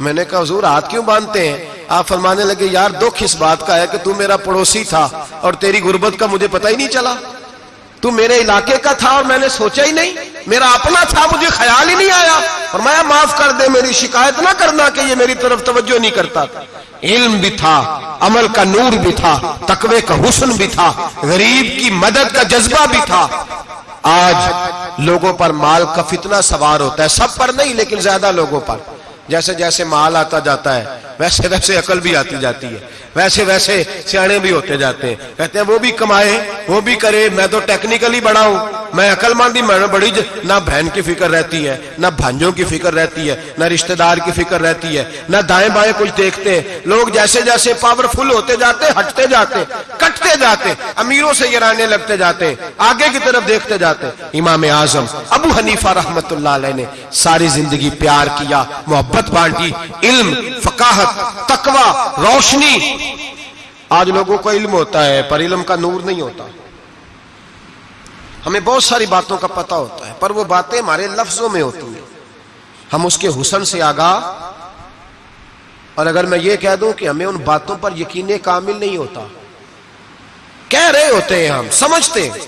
मैंने कहा, हजूर, हाथ क्यों बांधते हैं? आप फरमाने लगे, यार, दुख इस बात का है कि तू मेरा पड़ोसी था, और तेरी गुर्बत का मुझे पता ही नहीं चला। तू मेरे इलाके का था और मैंने सोचा ही नहीं। मेरा अपना था, मुझे ख्याल ही नहीं आया। और मैं माफ़ कर दे, मेरी शिकायत ना करना कि ये मेरी तरफ़ तवज्जो नहीं करता। था इल्म भी था, अमल का नूर भी था, तकवे का हुसन भी था, गरीब की मदद का जज्बा भी था। आज लोगों पर माल का फितना सवार होता है, सब पर नहीं, लेकिन ज़्यादा लोगों पर। जैसे जैसे माल आता जाता है, वैसे वैसे अकल भी आती जाती है, वैसे वैसे सियाणे भी होते जाते हैं। कहते हैं, वो भी कमाए, वो भी करे, मैं तो टेक्निकली बड़ा हूँ। मैं अकलमंदी मैं बड़ी ना बहन की फ़िक्र रहती है, ना भांजों की फ़िक्र रहती है, ना रिश्तेदार की फ़िक्र रहती है, ना दाएँ बाएँ कुछ देखते हैं। लोग जैसे जैसे पावरफुल होते जाते, हटते जाते, कटते जाते, अमीरों से गिराने लगते जाते, आगे की तरफ़ देखते जाते। इमाम आज़म, अबू हनीफा रहमत ने सारी ज़िंदगी प्यार किया, मोहब्बत बांटी, इल्म, फकाहत, तकवा, रोशनी। आज लोगों को इल्म होता है, पर इल्म का नूर नहीं होता। हमें बहुत सारी बातों का पता होता है, पर वो बातें हमारे लफ्जों में होती हैं। हम उसके हुसन से आगा। और अगर मैं ये कह दूँ कि हमें उन बातों पर यकीन कामिल नहीं होता। कह रहे होते हैं हम, समझते हैं।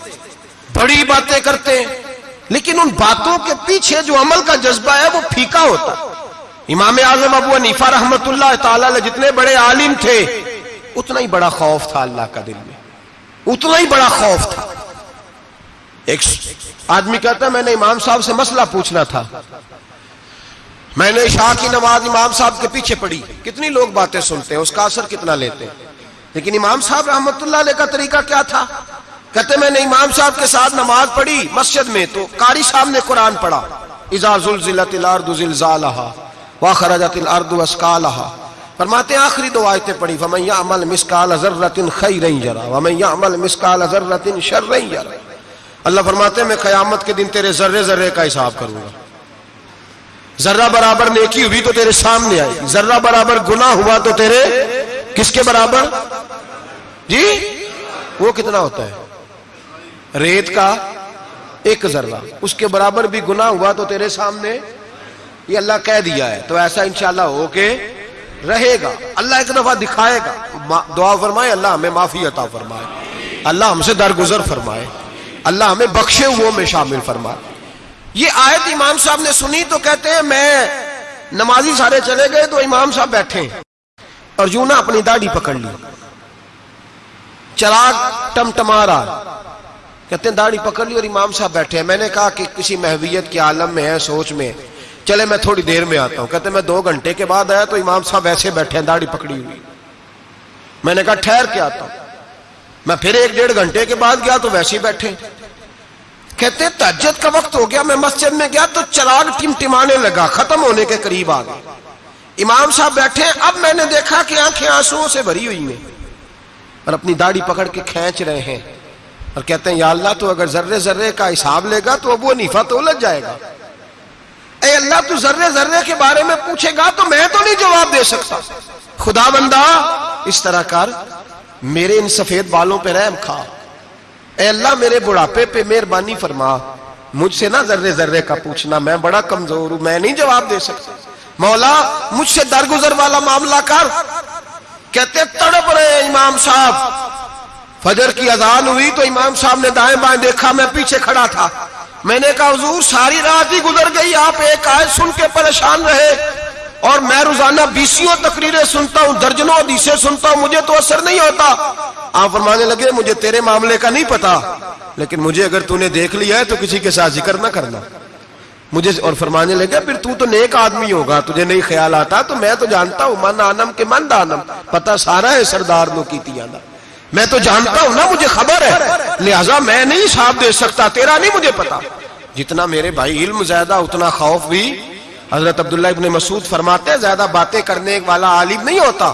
बड़ी बातें करते हैं, लेकिन उन बातों के पीछे जो अमल का जज्बा है, वो फीका होता इमाम आज़म अबू अनीफा रहमत जितने बड़े आलिम थे, उतना ही बड़ा खौफ था अल्लाह का दिल में। उतना ही बड़ा खौफ था। एक आदमी कहता मैंने इमाम साहब से मसला पूछना था। मैंने शाह की नमाज़ इमाम साहब के पीछे पढ़ी। कितनी लोग बातें सुनते हैं, उसका असर कितना लेते हैं? लेकिन इमाम साहब रहमत का तरीका क्या था? कहते, मैंने इमाम साहब के साथ नमाज़ पढ़ी मस्जिद में तो कारी साहब ने कुरान पढ़ा इजाजुलजिलतिलारदुजिलजालहा व खरजतिल अर्दु फरमाते आखिरी दो आयतें पढ़ी फमैया अमल मिसकाल जर्रतिन खैरन जरा वमैया अमल मिसकाल जर्रतिन रही जरा अल्लाह फरमाते मैं कयामत के दिन तेरे जर्रे जर्रे का हिसाब करूँगा जर्रा बराबर नेकी हुई तो तेरे सामने आई जर्रा बराबर गुना हुआ तो तेरे किसके बराबर जी वो कितना होता है रेत का एक जर्रा उसके बराबर भी गुना हुआ तो तेरे सामने ये अल्लाह कह दिया है। तो ऐसा इंशाल्लाह हो के रहेगा। अल्लाह एक दफ़ा दिखाएगा। दुआ फरमाए, अल्लाह हमें माफ़ी अता फरमाए। अल्लाह हमसे दरगुजर फरमाए। अल्लाह हमें बख्शे हुओं में शामिल फरमा ये आयत इमाम साहब ने सुनी तो कहते हैं, मैं नमाजी सारे चले गए तो इमाम साहब बैठे और यूँ ना अपनी दाढ़ी पकड़ ली। चराग टमटमा रहा कहते हैं, दाढ़ी पकड़ ली और इमाम साहब बैठे हैं। मैंने कहा कि किसी महवियत के आलम में है, सोच में। चले, मैं थोड़ी देर में आता हूँ। कहते, मैं दो घंटे के बाद आया तो इमाम साहब ऐसे बैठे हैं, दाढ़ी पकड़ी हुई। मैंने कहा, ठहर के आता हूँ। मैं फिर एक डेढ़ घंटे के बाद गया तो वैसे ही बैठे। कहते तजद का वक्त हो गया, मैं मस्जिद में गया तो चराग टिमटिमाने लगा, खत्म होने के करीब आ गया। इमाम साहब बैठे, अब मैंने देखा कि आँखें आंसुओं से भरी हुई हैं और अपनी दाढ़ी पकड़ के खींच रहे हैं। और कहते हैं, या अल्लाह तो अगर जर्रे जर्रे का हिसाब लेगा तो अब वो नीफा तो उलझ जाएगा। अल्लाह तू जर्रे जर्रे के बारे में पूछेगा तो मैं तो नहीं जवाब दे सकता। खुदा बंदा, इस तरह कर। मेरे इन सफ़ेद बालों पे रहम खा। अल्लाह, मेरे बुढ़ापे पे मेहरबानी फरमा। मुझसे ना जर्रे जर्रे का पूछना। मैं बड़ा कमज़ोर हूँ, मैं नहीं जवाब दे सकता। मौला, मुझसे दरगुजर वाला मामला कर। कहते, तड़प रहे इमाम साहब। फजर की अजान हुई तो इमाम साहब ने दाएँ बाएँ देखा, मैं पीछे खड़ा था। मैंने कहा, हजूर, सारी रात ही गुजर गई, आप एक आयत सुन के परेशान रहे। और मैं रोज़ाना बीसियों तकरीरें सुनता हूँ, दर्जनों हदीसें सुनता हूँ, मुझे तो असर नहीं होता। आप फरमाने लगे, मुझे तेरे मामले का नहीं पता, लेकिन मुझे अगर तूने देख लिया है तो किसी के साथ ज़िक्र ना करना। मुझे और फरमाने लगे, फिर तू तो नेक आदमी होगा, तुझे नहीं ख्याल आता तो मैं तो जानता हूँ, मन आनम के मन दानम पता सारा है सरदार नो की मैं तो जानता हूँ ना, मुझे खबर है। लिहाजा मैं नहीं साफ़ दे सकता, तेरा नहीं मुझे पता। जितना मेरे भाई इल्म ज़्यादा, उतना खौफ भी। हज़रत अब्दुल्ला इब्ने मसूद फरमाते हैं, ज़्यादा बातें करने वाला आलिम नहीं होता।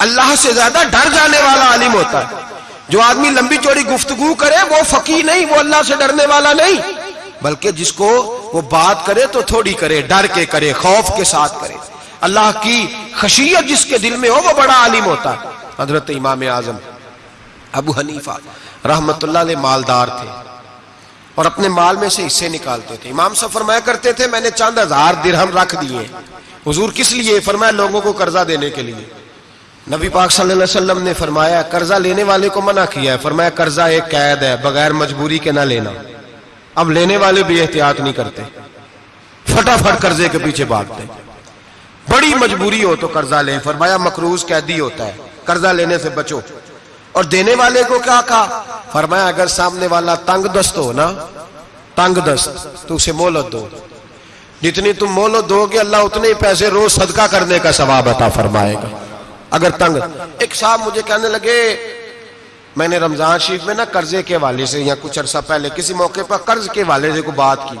अल्लाह से ज़्यादा डर जाने वाला आलिम होता है। जो आदमी लंबी चौड़ी गुफ्तगु करे, वो फकी नहीं, वो अल्लाह से डरने वाला नहीं। बल्कि जिसको वो बात करे तो थोड़ी करे, डर के करे, खौफ के साथ करे। अल्लाह की खशियत जिसके दिल में हो, वो बड़ा आलिम होता है। हज़रत इमाम आज़म अबू हनीफा रहमत मालदार थे और अपने माल में से हिस्से निकालते थे। इमाम साहब फरमाया करते थे, मैंने चंद हज़ार दिरहम रख दिए। हुजूर किस लिए? फरमाया, लोगों को कर्जा देने के लिए। नबी पाक वसल्लम ने फरमाया, कर्जा लेने वाले को मना किया है। फरमाया, कर्जा एक कैद है, बगैर मजबूरी के ना लेना। अब लेने वाले भी एहतियात नहीं करते। फटाफट कर्जे के पीछे भागते। बड़ी मजबूरी हो तो कर्जा ले। फरमाया, मकरूज कैदी होता है। कर्जा लेने से बचो। और देने वाले को क्या कहा? फरमाया, अगर सामने वाला तंग दस्त हो ना तंग दस्त तो उसे मोहलत दो। जितनी तुम मोहलत दोगे, अल्लाह उतने ही पैसे रोज सदका करने का सवाब अता फरमाएगा। अगर तंग, एक साहब मुझे कहने लगे, मैंने रमज़ान शरीफ में ना कर्जे के वाले से या कुछ अरसा पहले किसी मौके पर कर्ज के वाले से को बात की।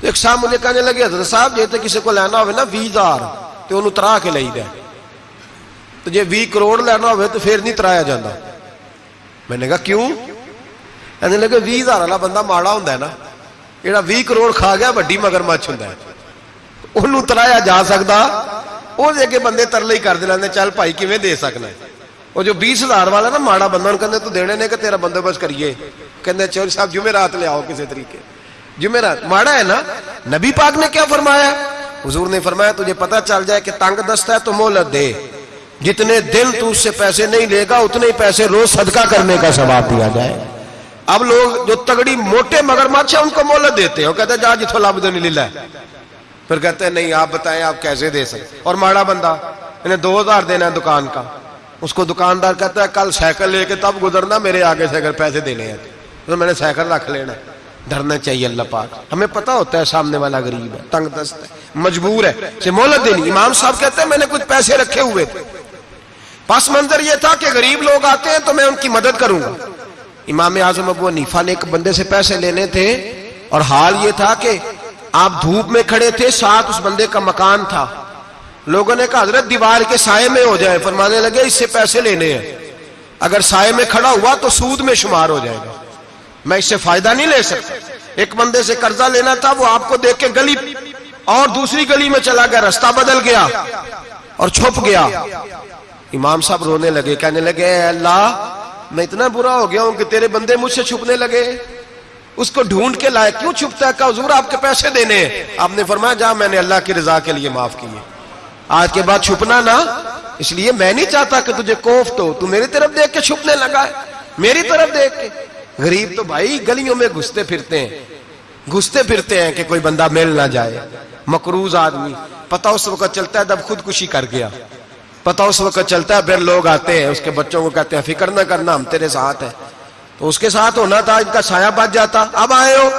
तो एक साहब मुझे कहने लगे, हज़रत साहब जे तो किसी को लेना हो ना भी हज़ार तो उन्होंने तरा के ली दे। तो जे भी करोड़ लेना हो तो फिर नहीं तराया जाता मैंने कहा क्यों कहने लगे भी हजार वाला बंदा माड़ा होंगे ना ਜਿਹੜਾ 20 ਕਰੋੜ ਖਾ ਗਿਆ ਵੱਡੀ ਮਗਰਮੱਛ ਹੁੰਦਾ ਉਹਨੂੰ ਤਰਾਇਆ ਜਾ ਸਕਦਾ ਉਹਦੇ ਅੱਗੇ ਬੰਦੇ ਤਰਲੇ ਹੀ ਕਰਦੇ ਲੈਂਦੇ ਚੱਲ ਭਾਈ ਕਿਵੇਂ ਦੇ ਸਕਣਾ ਉਹ ਜੋ 20000 ਵਾਲਾ ਨਾ ਮਾੜਾ ਬੰਦਾ ਨੂੰ ਕਹਿੰਦੇ ਤੂੰ ਦੇਣੇ ਨੇ ਕਿ ਤੇਰਾ ਬੰਦੋਬਸਤ ਕਰੀਏ ਕਹਿੰਦੇ ਚੋਰ ਸਾਹਿਬ ਜੁਮੇਰਾਤ ਲਿਆਓ ਕਿਸੇ ਤਰੀਕੇ जुमेरात माड़ा है ना नबी पाक ने क्या फरमाया हुजूर ने फरमाया तुझे पता चल जाए कि तंग दस्त है तो मोहलत दे जितने दिन तू उससे पैसे नहीं लेगा, उतने ही पैसे रोज सदका करने का सवाब दिया जाए। अब लोग जो तगड़ी मोटे मगरमच्छ है, उनको मोहलत देते हैं। कहते जा जिथो लब दो नहीं ला फिर कहते नहीं, आप बताएँ, आप कैसे दे सकते और माड़ा बंदा, इन्हें दो हज़ार देना है दुकान का। उसको दुकानदार कहता है, कल साइकिल लेके तब गुजरना, मेरे आगे से अगर पैसे देने हैं तो। मैंने साइकिल रख लेना। धरना चाहिए अल्लाह पाक। हमें पता होता है, सामने वाला गरीब है तंग दस्त है, मजबूर है मोहलत देनी। इमाम साहब कहते हैं, मैंने कुछ पैसे रखे हुए थे। पस मंजर यह था कि गरीब लोग आते हैं तो मैं उनकी मदद करूँगा। इमाम आज़म अबू हनीफा ने एक बंदे से पैसे लेने थे और हाल ये था कि आप धूप में खड़े थे, साथ उस बंदे का मकान था। लोगों ने कहा, हज़रत, दीवार के साय में हो जाए। फरमाने लगे, इससे पैसे लेने हैं। अगर साय में खड़ा हुआ तो सूद में शुमार हो जाएगा। मैं इससे फ़ायदा नहीं ले सकता। एक बंदे से कर्जा लेना था, वो आपको देख के गली और दूसरी गली में चला गया, रास्ता बदल गया और छुप गया। इमाम साहब रोने लगे, कहने लगे अल्लाह, मैं इतना बुरा हो गया हूँ कि तेरे बंदे मुझसे छुपने लगे। उसको ढूंढ के लाए, क्यों छुपता है? कहा, हजूर, आपके पैसे देने। आपने फरमाया, जा, मैंने अल्लाह की रजा के लिए माफ़ किए। आज के बाद छुपना ना, इसलिए मैं नहीं चाहता कि तुझे कोफ्त हो। तू मेरी तरफ़ देख के छुपने लगा है, मेरी तरफ़ देख के। गरीब तो भाई गलियों में घुसते फिरते हैं। घुसते फिरते हैं कि कोई बंदा मिल ना जाए। मकरूज आदमी, पता उस वक्त चलता है जब खुदकुशी कर गया। पता उस वक्त चलता है, फिर लोग आते हैं, उसके बच्चों को कहते हैं, फ़िक्र ना करना, हम तेरे साथ हैं। तो उसके साथ होना था, इनका साया बच जाता। अब आए हो,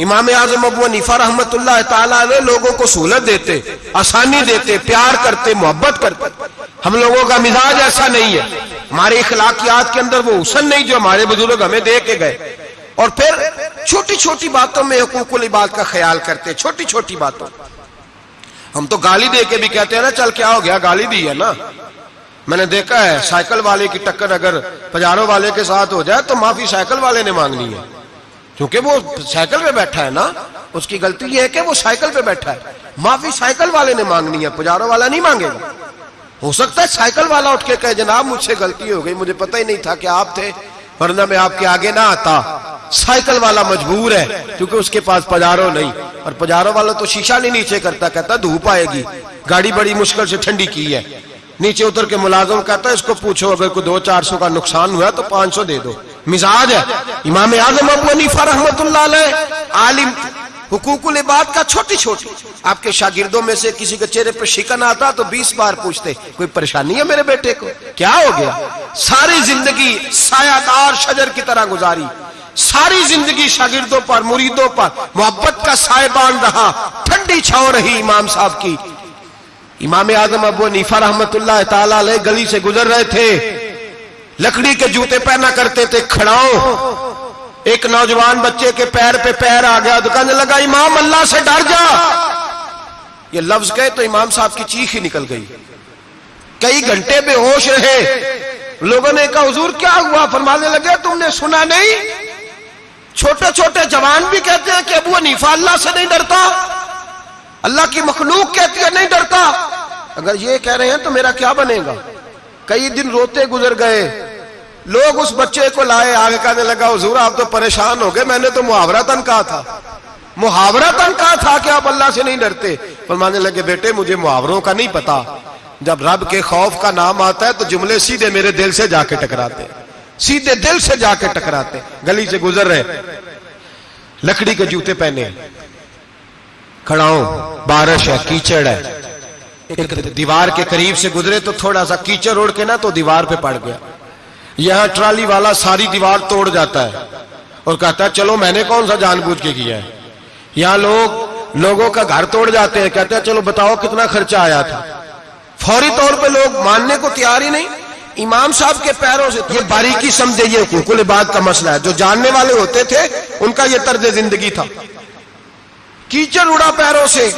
इमाम आज़म अबू निफा रहमत ने लोगों को सहूलत देते, आसानी देते, प्यार करते, मोहब्बत करते। हम लोगों का मिजाज ऐसा नहीं है। हमारे इखलाकियात के अंदर वो हुसन नहीं जो हमारे बुज़ुर्ग हमें दे के गए। और फिर छोटी छोटी बातों में हकूकुल इबाद का ख्याल करते छोटी छोटी बातों। हम तो गाली दे के भी कहते हैं ना, चल क्या हो गया, गाली दी है ना। मैंने देखा है, साइकिल वाले की टक्कर अगर पजारों वाले के साथ हो जाए तो माफ़ी साइकिल वाले ने मांगनी है। क्योंकि वो साइकिल पे बैठा है ना, उसकी गलती ये है कि वो साइकिल पे बैठा है। माफ़ी साइकिल वाले ने मांगनी है पुजारों वाला नहीं मांगेगा। हो सकता है साइकिल वाला उठ के कहे, जनाब, मुझसे गलती हो गई, मुझे पता ही नहीं था कि आप थे। वरना मैं आपके आगे ना आता। साइकिल वाला मजबूर है, क्योंकि उसके पास पजारो नहीं। और पजारो वाला तो शीशा नहीं नीचे करता, कहता, धूप आएगी। गाड़ी बड़ी मुश्किल से ठंडी की है। नीचे उतर के मुलाजम कहता है इसको पूछो, अगर कोई दो चार सौ का नुकसान हुआ तो पाँच सौ दे दो। मिजाज है। इमाम आज़म अबू अनीफा रहमत आलिम हुकूकुल इबाद का छोटी छोटी आपके शागिर्दों में से किसी के चेहरे पर शिकन आता तो बीस बार पूछते, कोई परेशानी है मेरे बेटे को? क्या हो गया? सारी ज़िंदगी सायादार शजर की तरह गुजारी। सारी ज़िंदगी शागिर्दों पर, मुरीदों पर, मोहब्बत का सायबान रहा। ठंडी छाव रही इमाम साहब की। इमाम आज़म अबू नीफा रहमत गली से गुजर रहे थे। लकड़ी के जूते पहना करते थे, खड़ाओ। एक नौजवान बच्चे के पैर पे पैर आ गया तो कहने लगा, इमाम, अल्लाह से डर जा। ये लफ्ज गए तो इमाम साहब की चीख ही निकल गई। कई घंटे बेहोश रहे। लोगों ने कहा, हुजूर, क्या हुआ? फरमाने लगे, तुमने सुना नहीं? छोटे छोटे जवान भी कहते हैं कि अबू हनीफा अल्लाह से नहीं डरता। अल्लाह की मखलूक कहती है, नहीं डरता। अगर ये कह रहे हैं तो मेरा क्या बनेगा? कई दिन रोते गुजर गए। लोग उस बच्चे को लाए, आगे कहने लगा, हजूर, आप तो परेशान हो गए। मैंने तो मुहावरा तन कहा था। मुहावरा तन कहा था कि आप अल्लाह से नहीं डरते। फरमाने लगे, बेटे, मुझे मुहावरों का नहीं पता। जब रब के खौफ का नाम आता है तो जुमले सीधे मेरे दिल से जाके टकराते सीधे दिल से जाके टकराते गली से गुजर रहे लकड़ी के जूते पहने खड़ाओ बारिश है, कीचड़ है। एक दीवार के करीब से गुजरे तो थोड़ा सा कीचड़ उड़ के ना तो दीवार पे पड़ गया। यहाँ ट्राली वाला सारी दीवार तोड़ जाता है और कहता है, चलो, मैंने कौन सा जानबूझ के किया है? यहाँ लोग, लोगों का घर तोड़ जाते हैं, कहते हैं, चलो, बताओ कितना खर्चा आया था? फौरी तौर पे लोग मानने को तैयार ही नहीं। इमाम साहब के पैरों से ये बारीकी समझे, ये कुल बात का मसला है। जो जानने वाले होते थे, उनका ये तर्ज ज़िंदगी था। कीचड़ उड़ा पैरों से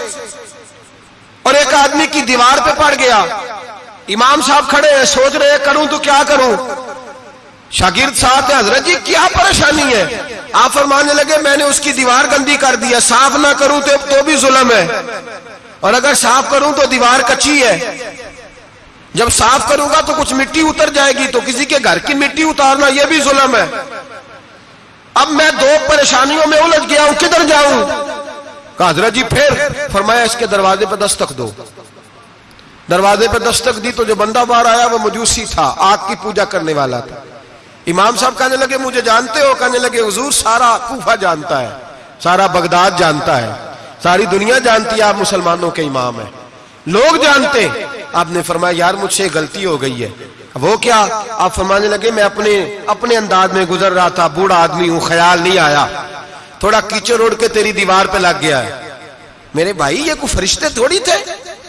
और एक आदमी की दीवार पे पड़ गया। इमाम साहब खड़े हैं, सोच रहे करूँ तो क्या करूँ? शागिर्द साहब हज़रत जी क्या परेशानी है? आप फरमाने लगे मैंने उसकी दीवार गंदी कर दिया साफ़ ना करूँ तो, तो भी जुलम है। और अगर साफ़ करूँ तो दीवार कच्ची है। जब साफ़ करूँगा तो कुछ मिट्टी उतर जाएगी तो किसी के घर की मिट्टी उतारना यह भी जुलम है। अब मैं दो परेशानियों में उलझ गया हूँ किधर जाऊँ? हज़रत जी फिर फरमाया इसके दरवाजे पर दस्तक दो। दरवाजे पर दस्तक दी तो जो बंदा बाहर आया वो मजूसी था आग की पूजा करने वाला था। इमाम साहब कहने लगे, मुझे जानते हो? कहने लगे, हुजूर सारा कूफा जानता है, सारा बगदाद जानता है, सारी दुनिया जानती है, आप मुसलमानों के इमाम है। लोग जानते आपने फरमाया, यार, मुझसे गलती हो गई है। वो क्या? आप फरमाने लगे, मैं अपने अपने अंदाज में गुजर रहा था, बूढ़ा आदमी हूँ, ख्याल नहीं आया। थोड़ा कीचड़ उड़ के तेरी दीवार पे लग गया है। मेरे भाई, ये कोई फरिश्ते थोड़ी थे।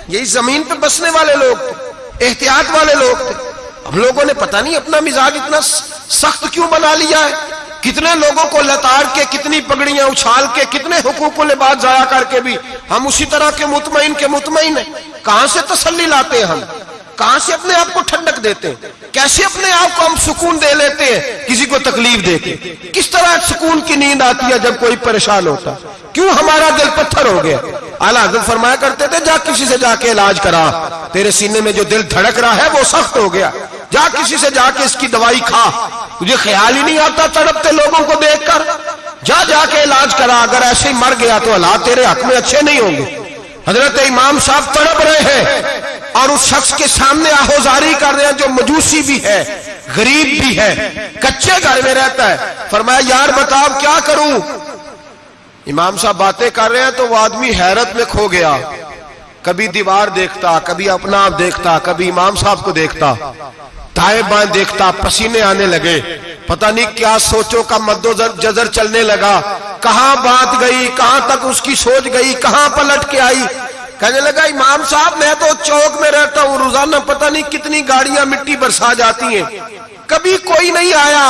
यही ज़मीन पे बसने वाले लोग थे एहतियात वाले लोग थे। हम लोगों ने पता नहीं अपना मिजाज इतना सख्त क्यों बना लिया है। कितने लोगों को लताड़ के, कितनी पगड़ियाँ उछाल के, कितने हुकूकों ने बात जाया करके भी, हम उसी तरह के मुतमिन के मुतमिन है। कहाँ से तसल्ली लाते हैं हम? कहाँ से अपने आप को ठंडक देते हैं? कैसे अपने आप को हम सुकून दे लेते हैं? किसी को तकलीफ़ देते किस तरह सुकून की नींद आती है जब कोई परेशान होता? क्यों हमारा दिल पत्थर हो गया? आला हज़रत फरमाया करते थे, जा किसी से जाके इलाज करा। तेरे सीने में जो दिल धड़क रहा है, वो सख्त हो गया। जा किसी से जाके इसकी दवाई खा। तुझे ख्याल ही नहीं आता तड़पते लोगों को देखकर? जा जाके इलाज करा, अगर ऐसे ही मर गया तो हालात तेरे हक में अच्छे नहीं होंगे। हज़रत इमाम साहब तड़प रहे हैं और उस शख्स के सामने आहोजारी कर रहे हैं जो मजूसी भी है, गरीब भी है, कच्चे घर में रहता है। फरमाया, यार बताओ, क्या करूँ? इमाम साहब बातें कर रहे हैं तो वो आदमी हैरत में खो गया। कभी दीवार देखता, कभी अपना आप देखता, कभी इमाम साहब को देखता। दाएँ बाएँ देखता, पसीने आने लगे। पता नहीं क्या सोचो का मद्दो जजर चलने लगा। कहाँ बात गई, कहाँ तक उसकी सोच गई, कहाँ पलट के आई। कहने लगा, इमाम साहब, मैं तो चौक में रहता हूँ, रोज़ाना पता नहीं कितनी गाड़ियाँ मिट्टी बरसा जाती हैं। कभी कोई नहीं आया।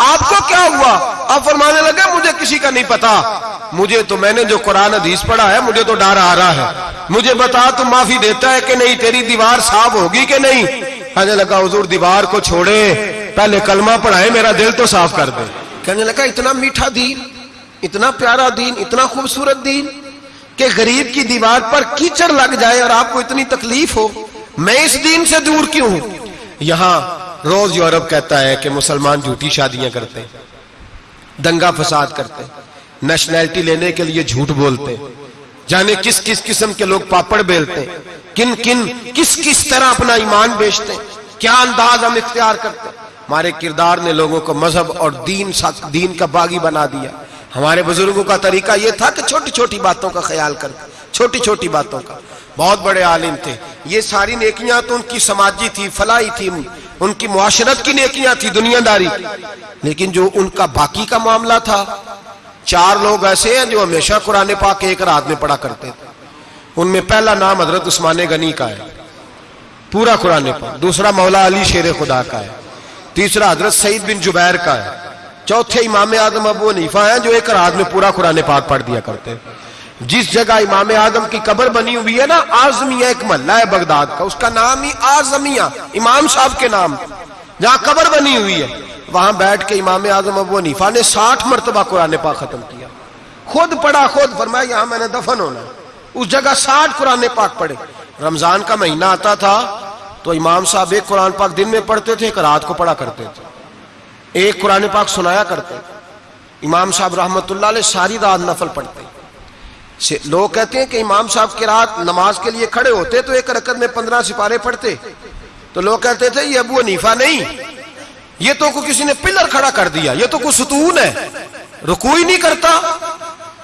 आपको क्या हुआ? आप फरमाने लगे, मुझे किसी का नहीं पता। मुझे तो मैंने जो कुरान हदीस पढ़ा है, मुझे तो डर आ रहा है। मुझे बता, तू माफ़ी देता है कि नहीं? तेरी दीवार साफ़ होगी कि नहीं? कहने लगा, हुजूर, दीवार को छोड़े। पहले कलमा पढ़ाए, मेरा दिल तो साफ़ कर दे। कहने लगा, इतना मीठा दीन, इतना प्यारा दीन, इतना खूबसूरत दीन कि गरीब की दीवार पर कीचड़ लग जाए और आपको इतनी तकलीफ़ हो। मैं इस दीन से दूर क्यों हूँ? यहाँ रोज यूरोप कहता है कि मुसलमान झूठी शादियाँ करते हैं दंगा फसाद करते हैं नेशनैलिटी लेने के लिए झूठ बोलते हैं जाने किस किस किस्म के लोग पापड़ बेलते हैं किन किन किस किस तरह अपना ईमान बेचते हैं क्या अंदाज हम इख्तियार करते। हमारे किरदार ने लोगों को मज़हब और दीन दीन का बागी बना दिया। हमारे बुज़ुर्गों का तरीका यह था कि छोटी छोटी बातों का ख्याल कर छोटी छोटी बातों का। बहुत बड़े आलिम थे। ये सारी नेकियाँ तो उनकी समाजी थी, फलाई थी उनकी मुआशरत की नेकियाँ थी दुनियादारी। लेकिन जो उनका बाकी का मामला था, चार लोग ऐसे हैं जो हमेशा कुरान पाक एक रात में पढ़ा करते थे। उनमें पहला नाम हज़रत उस्मान गनी का है, पूरा कुरान पाक। दूसरा मौला अली शेर खुदा का है। तीसरा हज़रत सईद बिन जुबैर का है। चौथे इमाम आदम अबू हनीफा है जो एक रात में पूरा कुरान पाक पढ़ दिया करते हैं जिस जगह इमाम आज़म की कब्र बनी हुई है ना, आजमिया एक महल्ला है बगदाद का। उसका नाम ही आजमिया, इमाम साहब के नाम। जहाँ कब्र बनी हुई है, वहाँ बैठ के इमाम आज़म अबू हनीफा ने साठ मरतबा कुरान पाक खत्म किया। खुद पढ़ा, खुद फरमाया, यहाँ मैंने दफन होना उस जगह साठ कुरान पाक पढ़े। रमज़ान का महीना आता था तो इमाम साहब एक कुरान पाक दिन में पढ़ते थे, एक रात को पढ़ा करते थे। एक कुरान पाक सुनाया करते इमाम साहब रहमतुल्लाह सारी रात नफल पढ़ते लोग कहते हैं कि इमाम साहब की रात नमाज़ के लिए खड़े होते तो एक रकत में पंद्रह सिपारे पढ़ते तो लोग कहते थे, ये अबू हनीफा नहीं। ये तो को किसी ने पिलर खड़ा कर दिया। ये तो कुछ सुतून है। रुकू ही नहीं करता।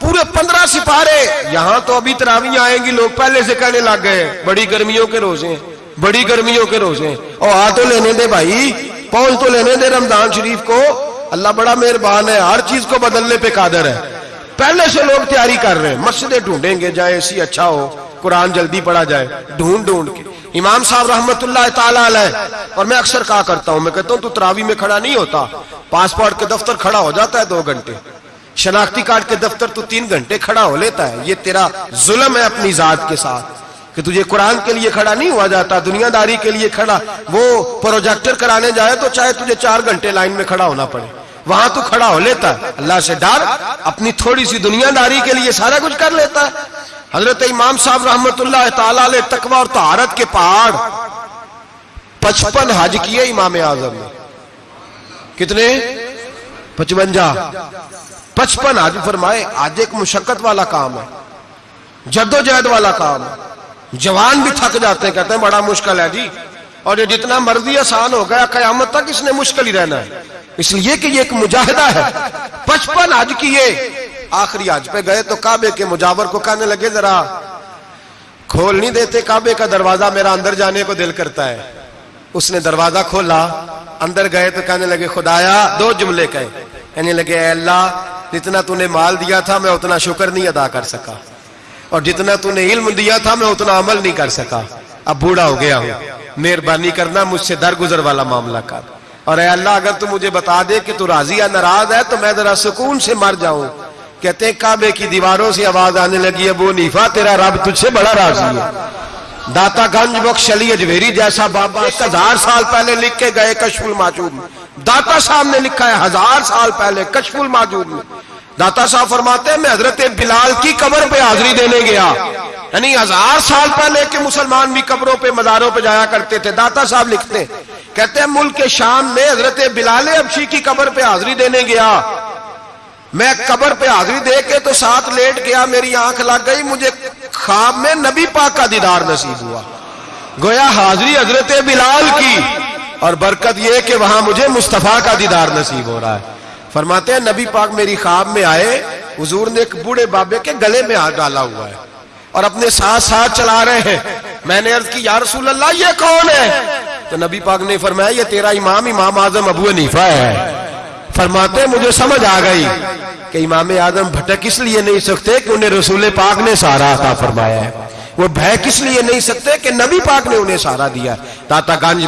पूरे पंद्रह सिपारे यहाँ तो अभी तरावियाँ आएँगी, लोग पहले से कहने लग गए, बड़ी गर्मियों के रोज़े बड़ी गर्मियों के रोज़े और आ तो लेने दे भाई। पहुँच तो लेने दे रमज़ान शरीफ को। अल्लाह बड़ा मेहरबान है। हर चीज़ को बदलने पे कादर है। पहले से लोग तैयारी कर रहे हैं। मस्जिदें ढूंढेंगे, जाए, ऐसी अच्छा हो, कुरान जल्दी पढ़ा जाए, ढूंढ ढूंढ के। इमाम साहब ताला और मैं अक्सर कहा करता हूँ, मैं कहता हूँ, तू तरावी में खड़ा नहीं होता। पासपोर्ट के दफ्तर खड़ा हो जाता है दो घंटे। शनाख्ती कार्ड के दफ्तर तू तीन घंटे खड़ा हो लेता है। ये तेरा जुल्म है अपनी जात के साथ। कि तुझे कुरान के लिए खड़ा नहीं हुआ जाता, दुनियादारी के लिए खड़ा। वो प्रोजेक्टर कराने जाए तो चाहे तुझे चार घंटे लाइन में खड़ा होना पड़े। वहाँ तो खड़ा हो लेता। है अल्लाह से डर, अपनी थोड़ी सी दुनियादारी के लिए सारा कुछ कर लेता। है हज़रत इमाम साहब ताला तकवा और तहारत के पहाड़। पचपन हज किए इमाम आज़म ने। कितने? पचवंजा। पचपन हज फरमाए, आज एक मुशक्कत वाला काम है। जद्दोजहद वाला काम है। जवान भी थक जाते हैं, कहते हैं, बड़ा मुश्किल है जी। और ये जितना मर्ज़ी आसान हो गया, कयामत तक इसने मुश्किल ही रहना है। इसलिए कि ये एक मुजाहिदा है। पचपन हज किए आखिरी हज पे गए तो काबे के मुजावर को कहने लगे, जरा खोल नहीं देते काबे का दरवाज़ा, मेरा अंदर जाने को दिल करता है। उसने दरवाज़ा खोला, अंदर गए तो कहने लगे, खुदाया, दो जुमले कहे। कहने लगे अल्लाह, जितना तूने माल दिया था, मैं उतना शुक्र नहीं अदा कर सका। और जितना तूने इल्म दिया था, मैं उतना अमल नहीं कर सका। अब बूढ़ा हो गया हूँ। मेहरबानी करना मुझसे दरगुजर वाला मामला कर और अल्लाह, अगर तू मुझे बता दे कि तू राज़ी या नाराज़ है तो मैं जरा सुकून से मर जाऊँ। कहते हैं, काबे की दीवारों से आवाज़ आने लगी है वो नीफा, तेरा रब तुझसे बड़ा राज़ी है। दाता गंज बख्श अली अजवेरी जैसा बाबा हज़ार साल पहले लिख के गए कशफुल माजूद में। दाता साहब ने लिखा है, हज़ार साल पहले कशफुल माजूद में। दाता साहब फरमाते हैं, मैं हज़रत बिलाल की कब्र पे हाजिरी देने गया। यानी हज़ार साल पहले के मुसलमान भी कब्रों पे मजारों पे जाया करते थे। दाता साहब लिखते कहते हैं, मुल्क के शाम में हज़रत बिलाल अबशी की कब्र पे हाजिरी देने गया। मैं कब्र पे हाजिरी दे के तो साथ लेट गया, मेरी आँख लग गई, मुझे खाब में नबी पाक का दीदार नसीब हुआ। गोया हाजिरी हज़रत बिलाल की, और बरकत यह कि वहाँ मुझे मुस्तफ़ा का दीदार नसीब हो रहा है। फरमाते हैं, नबी पाक मेरी खाब में आए, हुजूर ने एक बूढ़े बाबे के गले में हाथ डाला हुआ है। और अपने साथ साथ चला रहे हैं। मैंने अर्ज़ की यार रसूल अल्लाह ये कौन है? तो नबी पाक ने फरमाया, ये तेरा इमाम इमाम आज़म अबू हनीफा है। फरमाते, मुझे समझ आ गई कि इमाम आज़म भटक इसलिए नहीं सकते कि उन्हें रसूल पाक ने सारा आता फरमाया है? वो भय किस लिए नहीं सकते कि नबी पाक ने उन्हें सारा दिया ताता गांज